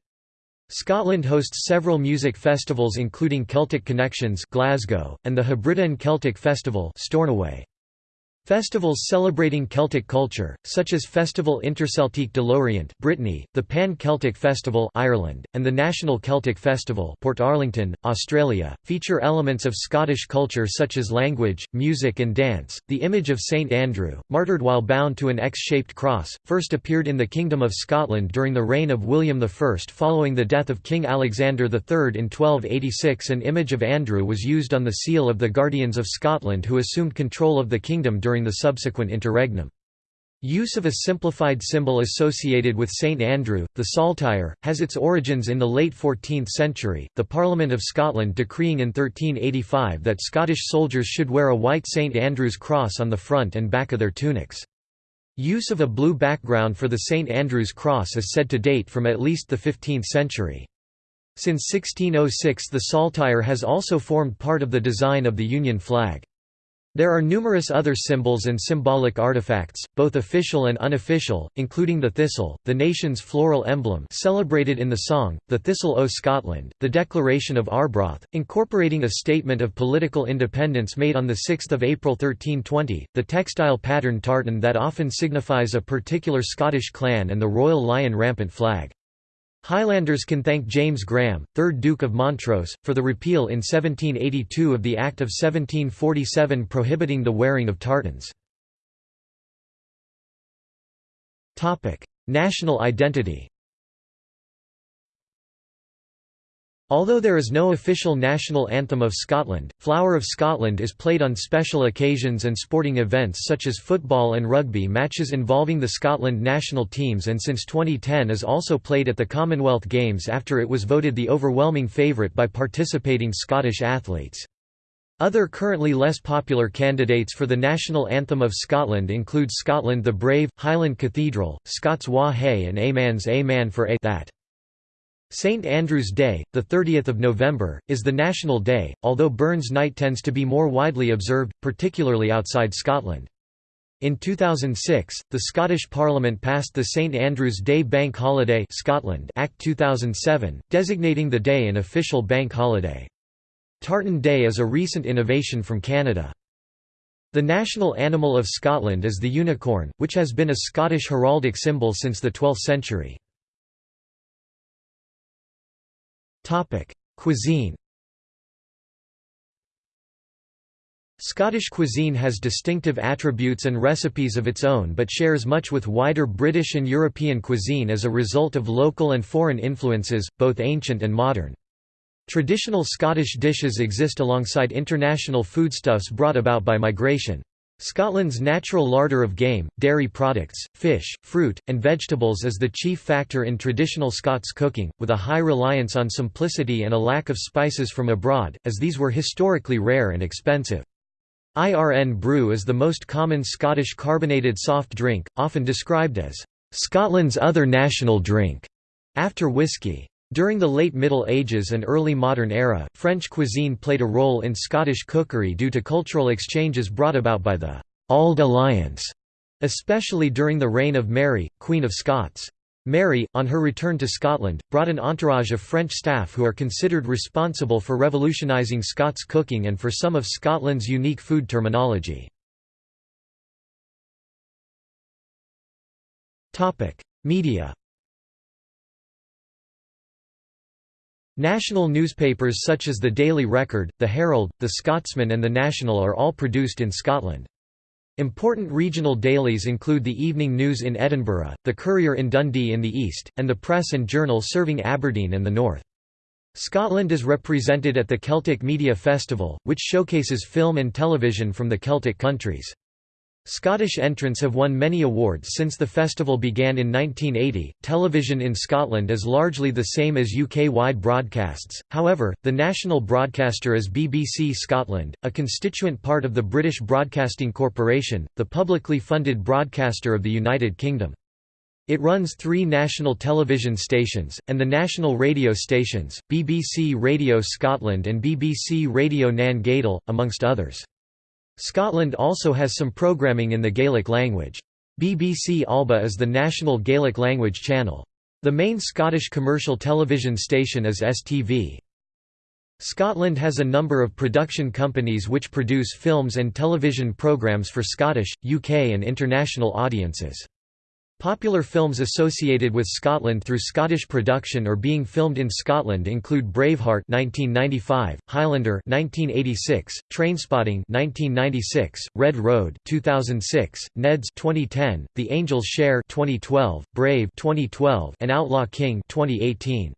Scotland hosts several music festivals including Celtic Connections Glasgow, and the Hebridean Celtic Festival Stornoway. Festivals celebrating Celtic culture, such as Festival Interceltique de Lorient Brittany, the Pan-Celtic Festival Ireland, and the National Celtic Festival Portarlington, Australia, feature elements of Scottish culture such as language, music and dance. The image of St Andrew, martyred while bound to an X-shaped cross, first appeared in the Kingdom of Scotland during the reign of William I following the death of King Alexander III in 1286 an image of Andrew was used on the seal of the Guardians of Scotland who assumed control of the kingdom during during the subsequent interregnum. Use of a simplified symbol associated with St Andrew, the saltire, has its origins in the late 14th century, the Parliament of Scotland decreeing in 1385 that Scottish soldiers should wear a white St Andrew's cross on the front and back of their tunics. Use of a blue background for the St Andrew's cross is said to date from at least the 15th century. Since 1606 the saltire has also formed part of the design of the Union flag. There are numerous other symbols and symbolic artifacts, both official and unofficial, including the thistle, the nation's floral emblem celebrated in the song, The Thistle o' Scotland, the Declaration of Arbroath, incorporating a statement of political independence made on 6 April 1320, the textile pattern tartan that often signifies a particular Scottish clan and the Royal Lion rampant flag. Highlanders can thank James Graham, 3rd Duke of Montrose, for the repeal in 1782 of the Act of 1747 prohibiting the wearing of tartans. National identity Although there is no official national anthem of Scotland, Flower of Scotland is played on special occasions and sporting events such as football and rugby matches involving the Scotland national teams and since 2010 is also played at the Commonwealth Games after it was voted the overwhelming favourite by participating Scottish athletes. Other currently less popular candidates for the national anthem of Scotland include Scotland the Brave, Highland Cathedral, Scots Wha Hae and A Man's A Man for A that. St Andrew's Day, 30 November, is the national day, although Burns Night tends to be more widely observed, particularly outside Scotland. In 2006, the Scottish Parliament passed the St Andrew's Day Bank Holiday Scotland Act 2007, designating the day an official bank holiday. Tartan Day is a recent innovation from Canada. The national animal of Scotland is the unicorn, which has been a Scottish heraldic symbol since the 12th century. Cuisine Scottish cuisine has distinctive attributes and recipes of its own but shares much with wider British and European cuisine as a result of local and foreign influences, both ancient and modern. Traditional Scottish dishes exist alongside international foodstuffs brought about by migration. Scotland's natural larder of game, dairy products, fish, fruit, and vegetables is the chief factor in traditional Scots cooking, with a high reliance on simplicity and a lack of spices from abroad, as these were historically rare and expensive. Irn-Bru is the most common Scottish carbonated soft drink, often described as Scotland's other national drink, after whisky. During the late Middle Ages and early modern era, French cuisine played a role in Scottish cookery due to cultural exchanges brought about by the «Auld Alliance», especially during the reign of Mary, Queen of Scots. Mary, on her return to Scotland, brought an entourage of French staff who are considered responsible for revolutionising Scots cooking and for some of Scotland's unique food terminology. Media National newspapers such as the Daily Record, the Herald, the Scotsman and the National are all produced in Scotland. Important regional dailies include the Evening News in Edinburgh, the Courier in Dundee in the east, and the Press and Journal serving Aberdeen and the north. Scotland is represented at the Celtic Media Festival, which showcases film and television from the Celtic countries. Scottish entrants have won many awards since the festival began in 1980. Television in Scotland is largely the same as UK wide broadcasts, however, the national broadcaster is BBC Scotland, a constituent part of the British Broadcasting Corporation, the publicly funded broadcaster of the United Kingdom. It runs three national television stations, and the national radio stations, BBC Radio Scotland and BBC Radio Nan Gàidheal, amongst others. Scotland also has some programming in the Gaelic language. BBC Alba is the national Gaelic language channel. The main Scottish commercial television station is STV. Scotland has a number of production companies which produce films and television programmes for Scottish, UK and international audiences. Popular films associated with Scotland through Scottish production or being filmed in Scotland include Braveheart (1995), Highlander (1986), Trainspotting (1996), Red Road (2006), Ned's (2010), The Angel's Share (2012), Brave (2012), and Outlaw King (2018).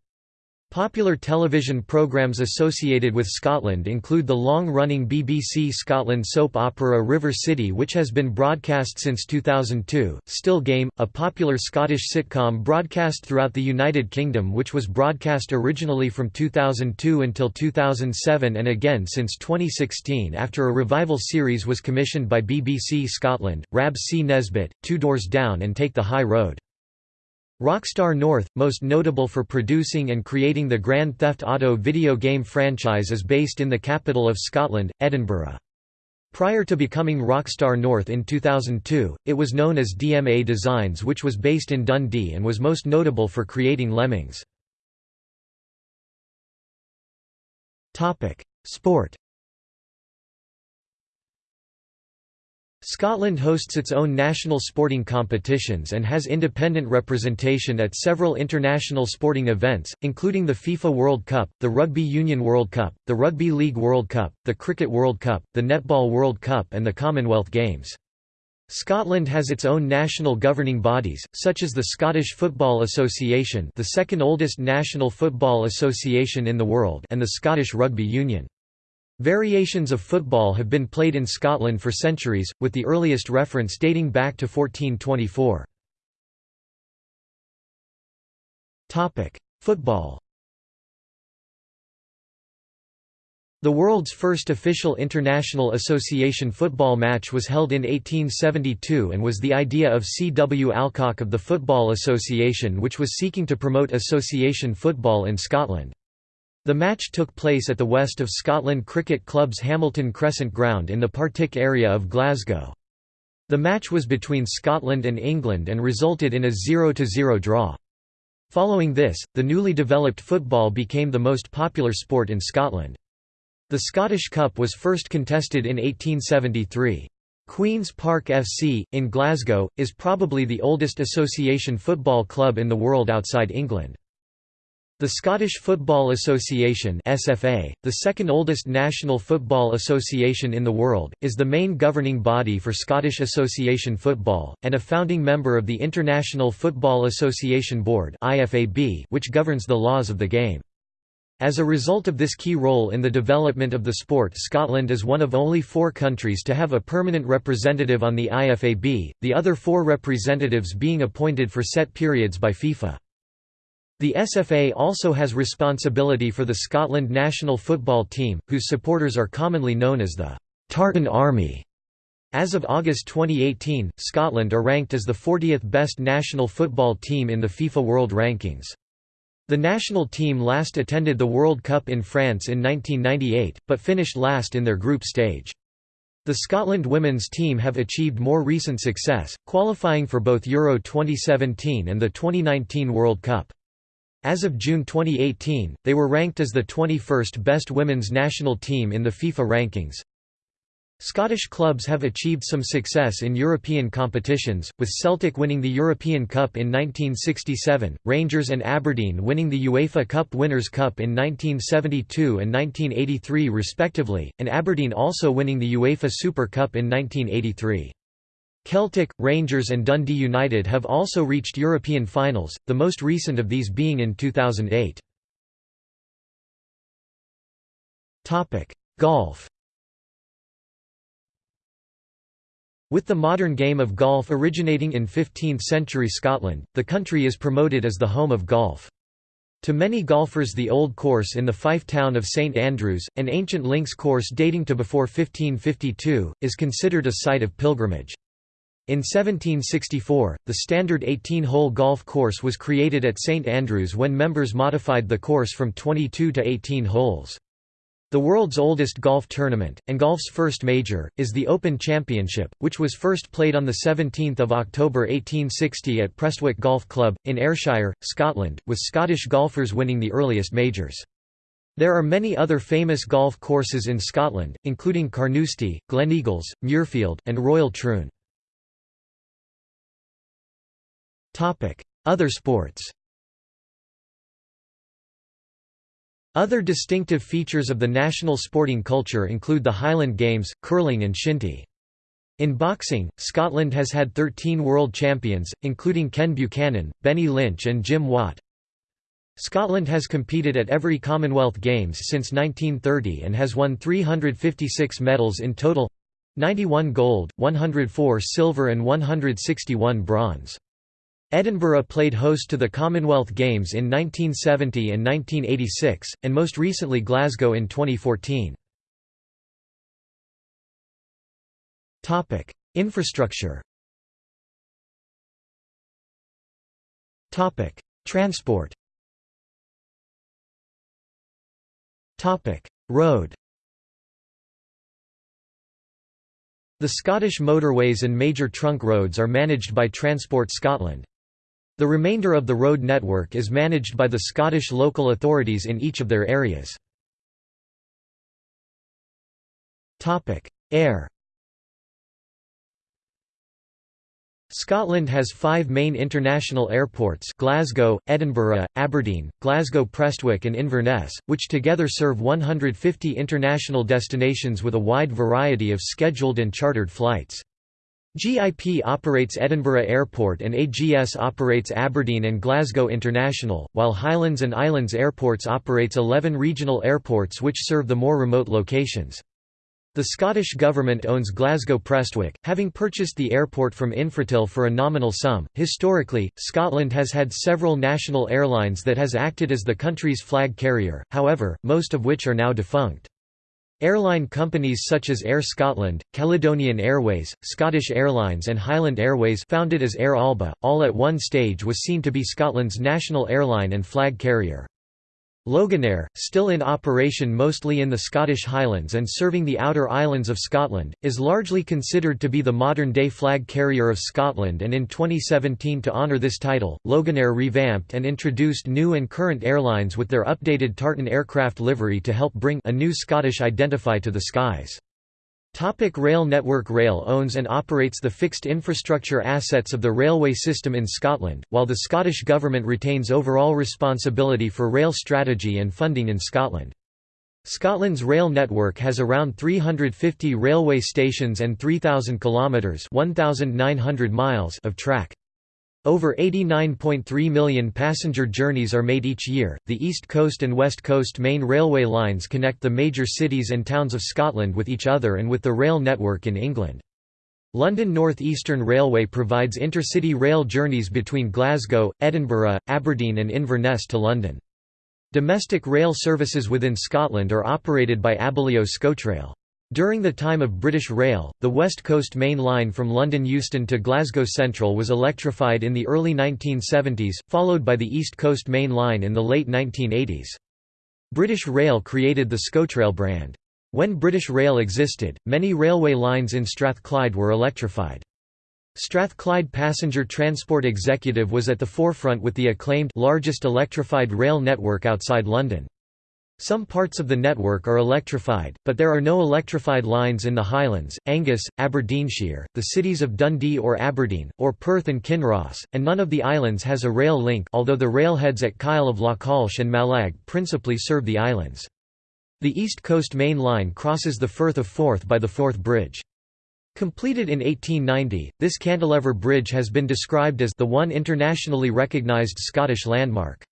Popular television programmes associated with Scotland include the long-running BBC Scotland soap opera River City which has been broadcast since 2002, Still Game, a popular Scottish sitcom broadcast throughout the United Kingdom which was broadcast originally from 2002 until 2007 and again since 2016 after a revival series was commissioned by BBC Scotland, Rab C. Nesbitt, Two Doors Down and Take the High Road. Rockstar North, most notable for producing and creating the Grand Theft Auto video game franchise is based in the capital of Scotland, Edinburgh. Prior to becoming Rockstar North in 2002, it was known as DMA Designs which was based in Dundee and was most notable for creating Lemmings. Sport Scotland hosts its own national sporting competitions and has independent representation at several international sporting events, including the FIFA World Cup, the Rugby Union World Cup, the Rugby League World Cup, the Cricket World Cup, the Netball World Cup and the Commonwealth Games. Scotland has its own national governing bodies, such as the Scottish Football Association the second oldest national football association in the world and the Scottish Rugby Union. Variations of football have been played in Scotland for centuries, with the earliest reference dating back to 1424. Football The world's first official international association football match was held in 1872 and was the idea of C. W. Alcock of the Football Association which was seeking to promote association football in Scotland. The match took place at the West of Scotland Cricket Club's Hamilton Crescent Ground in the Partick area of Glasgow. The match was between Scotland and England and resulted in a 0–0 draw. Following this, the newly developed football became the most popular sport in Scotland. The Scottish Cup was first contested in 1873. Queen's Park FC, in Glasgow, is probably the oldest association football club in the world outside England. The Scottish Football Association SFA, the second oldest national football association in the world, is the main governing body for Scottish Association football, and a founding member of the International Football Association Board which governs the laws of the game. As a result of this key role in the development of the sport Scotland is one of only four countries to have a permanent representative on the IFAB, the other four representatives being appointed for set periods by FIFA. The SFA also has responsibility for the Scotland national football team, whose supporters are commonly known as the Tartan Army. As of August 2018, Scotland are ranked as the 40th best national football team in the FIFA World Rankings. The national team last attended the World Cup in France in 1998, but finished last in their group stage. The Scotland women's team have achieved more recent success, qualifying for both Euro 2017 and the 2019 World Cup. As of June 2018, they were ranked as the 21st best women's national team in the FIFA rankings. Scottish clubs have achieved some success in European competitions, with Celtic winning the European Cup in 1967, Rangers and Aberdeen winning the UEFA Cup Winners' Cup in 1972 and 1983 respectively, and Aberdeen also winning the UEFA Super Cup in 1983. Celtic, Rangers and Dundee United have also reached European finals, the most recent of these being in 2008. Golf With the modern game of golf originating in 15th-century Scotland, the country is promoted as the home of golf. To many golfers the old course in the Fife town of St Andrews, an ancient links course dating to before 1552, is considered a site of pilgrimage. In 1764, the standard 18-hole golf course was created at St Andrews when members modified the course from 22 to 18 holes. The world's oldest golf tournament, and golf's first major, is the Open Championship, which was first played on 17 October 1860 at Prestwick Golf Club, in Ayrshire, Scotland, with Scottish golfers winning the earliest majors. There are many other famous golf courses in Scotland, including Carnoustie, Gleneagles, Muirfield, and Royal Troon. Other sports Other distinctive features of the national sporting culture include the Highland Games, curling and shinty. In boxing, Scotland has had 13 world champions, including Ken Buchanan, Benny Lynch and Jim Watt. Scotland has competed at every Commonwealth Games since 1930 and has won 356 medals in total 91 gold, 104 silver and 161 bronze. Edinburgh played host to the Commonwealth Games in 1970 and 1986, and most recently Glasgow in 2014. Infrastructure Transport Road The Scottish motorways and major trunk roads are managed by Transport Scotland. The remainder of the road network is managed by the Scottish local authorities in each of their areas. Air Scotland has five main international airports Glasgow, Edinburgh, Aberdeen, Glasgow Prestwick and Inverness, which together serve 150 international destinations with a wide variety of scheduled and chartered flights. GIP operates Edinburgh Airport and AGS operates Aberdeen and Glasgow International, while Highlands and Islands Airports operates 11 regional airports which serve the more remote locations. The Scottish Government owns Glasgow Prestwick, having purchased the airport from Infratil for a nominal sum. Historically, Scotland has had several national airlines that has acted as the country's flag carrier, however, most of which are now defunct. Airline companies such as Air Scotland, Caledonian Airways, Scottish Airlines and Highland Airways founded as Air Alba, all at one stage was seen to be Scotland's national airline and flag carrier. Loganair, still in operation mostly in the Scottish Highlands and serving the outer islands of Scotland, is largely considered to be the modern-day flag carrier of Scotland and in 2017 to honour this title, Loganair revamped and introduced new and current airlines with their updated Tartan aircraft livery to help bring a new Scottish identify to the skies. Topic rail network Rail owns and operates the fixed infrastructure assets of the railway system in Scotland, while the Scottish Government retains overall responsibility for rail strategy and funding in Scotland. Scotland's rail network has around 350 railway stations and 3,000 kilometres 1,900 miles of track. Over 89.3 million passenger journeys are made each year. The East Coast and West Coast main railway lines connect the major cities and towns of Scotland with each other and with the rail network in England. London North Eastern Railway provides intercity rail journeys between Glasgow, Edinburgh, Aberdeen, and Inverness to London. Domestic rail services within Scotland are operated by Abellio ScotRail. During the time of British Rail, the West Coast Main Line from London Euston to Glasgow Central was electrified in the early 1970s, followed by the East Coast Main Line in the late 1980s. British Rail created the ScotRail brand. When British Rail existed, many railway lines in Strathclyde were electrified. Strathclyde Passenger Transport Executive was at the forefront with the acclaimed largest electrified rail network outside London. Some parts of the network are electrified, but there are no electrified lines in the Highlands, Angus, Aberdeenshire, the cities of Dundee or Aberdeen, or Perth and Kinross, and none of the islands has a rail link although the railheads at Kyle of Lochalsh and Mallaig principally serve the islands. The East Coast Main Line crosses the Firth of Forth by the Forth Bridge. Completed in 1890, this cantilever bridge has been described as the one internationally recognised Scottish landmark.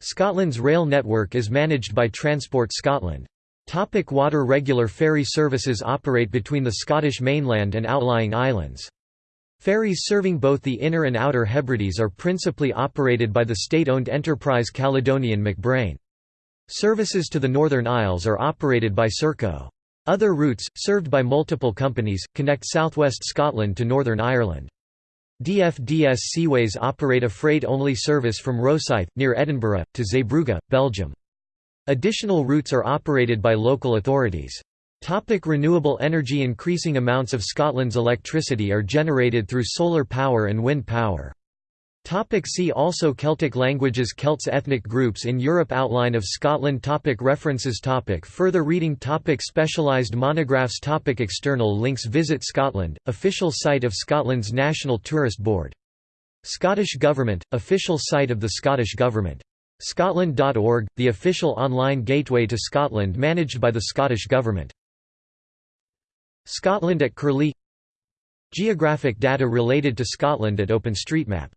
Scotland's rail network is managed by Transport Scotland. Topic water Regular ferry services operate between the Scottish mainland and outlying islands. Ferries serving both the Inner and Outer Hebrides are principally operated by the state-owned enterprise Caledonian MacBrayne. Services to the Northern Isles are operated by Serco. Other routes, served by multiple companies, connect southwest Scotland to Northern Ireland. DFDS Seaways operate a freight-only service from Rosyth, near Edinburgh, to Zeebrugge, Belgium. Additional routes are operated by local authorities. Topic renewable energy Increasing amounts of Scotland's electricity are generated through solar power and wind power. Topic see also Celtic languages Celts ethnic groups in Europe Outline of Scotland topic References topic Further reading topic Specialised monographs topic External links Visit Scotland, official site of Scotland's National Tourist Board. Scottish Government, official site of the Scottish Government. Scotland.org, the official online gateway to Scotland managed by the Scottish Government. Scotland at Curlie Geographic data related to Scotland at OpenStreetMap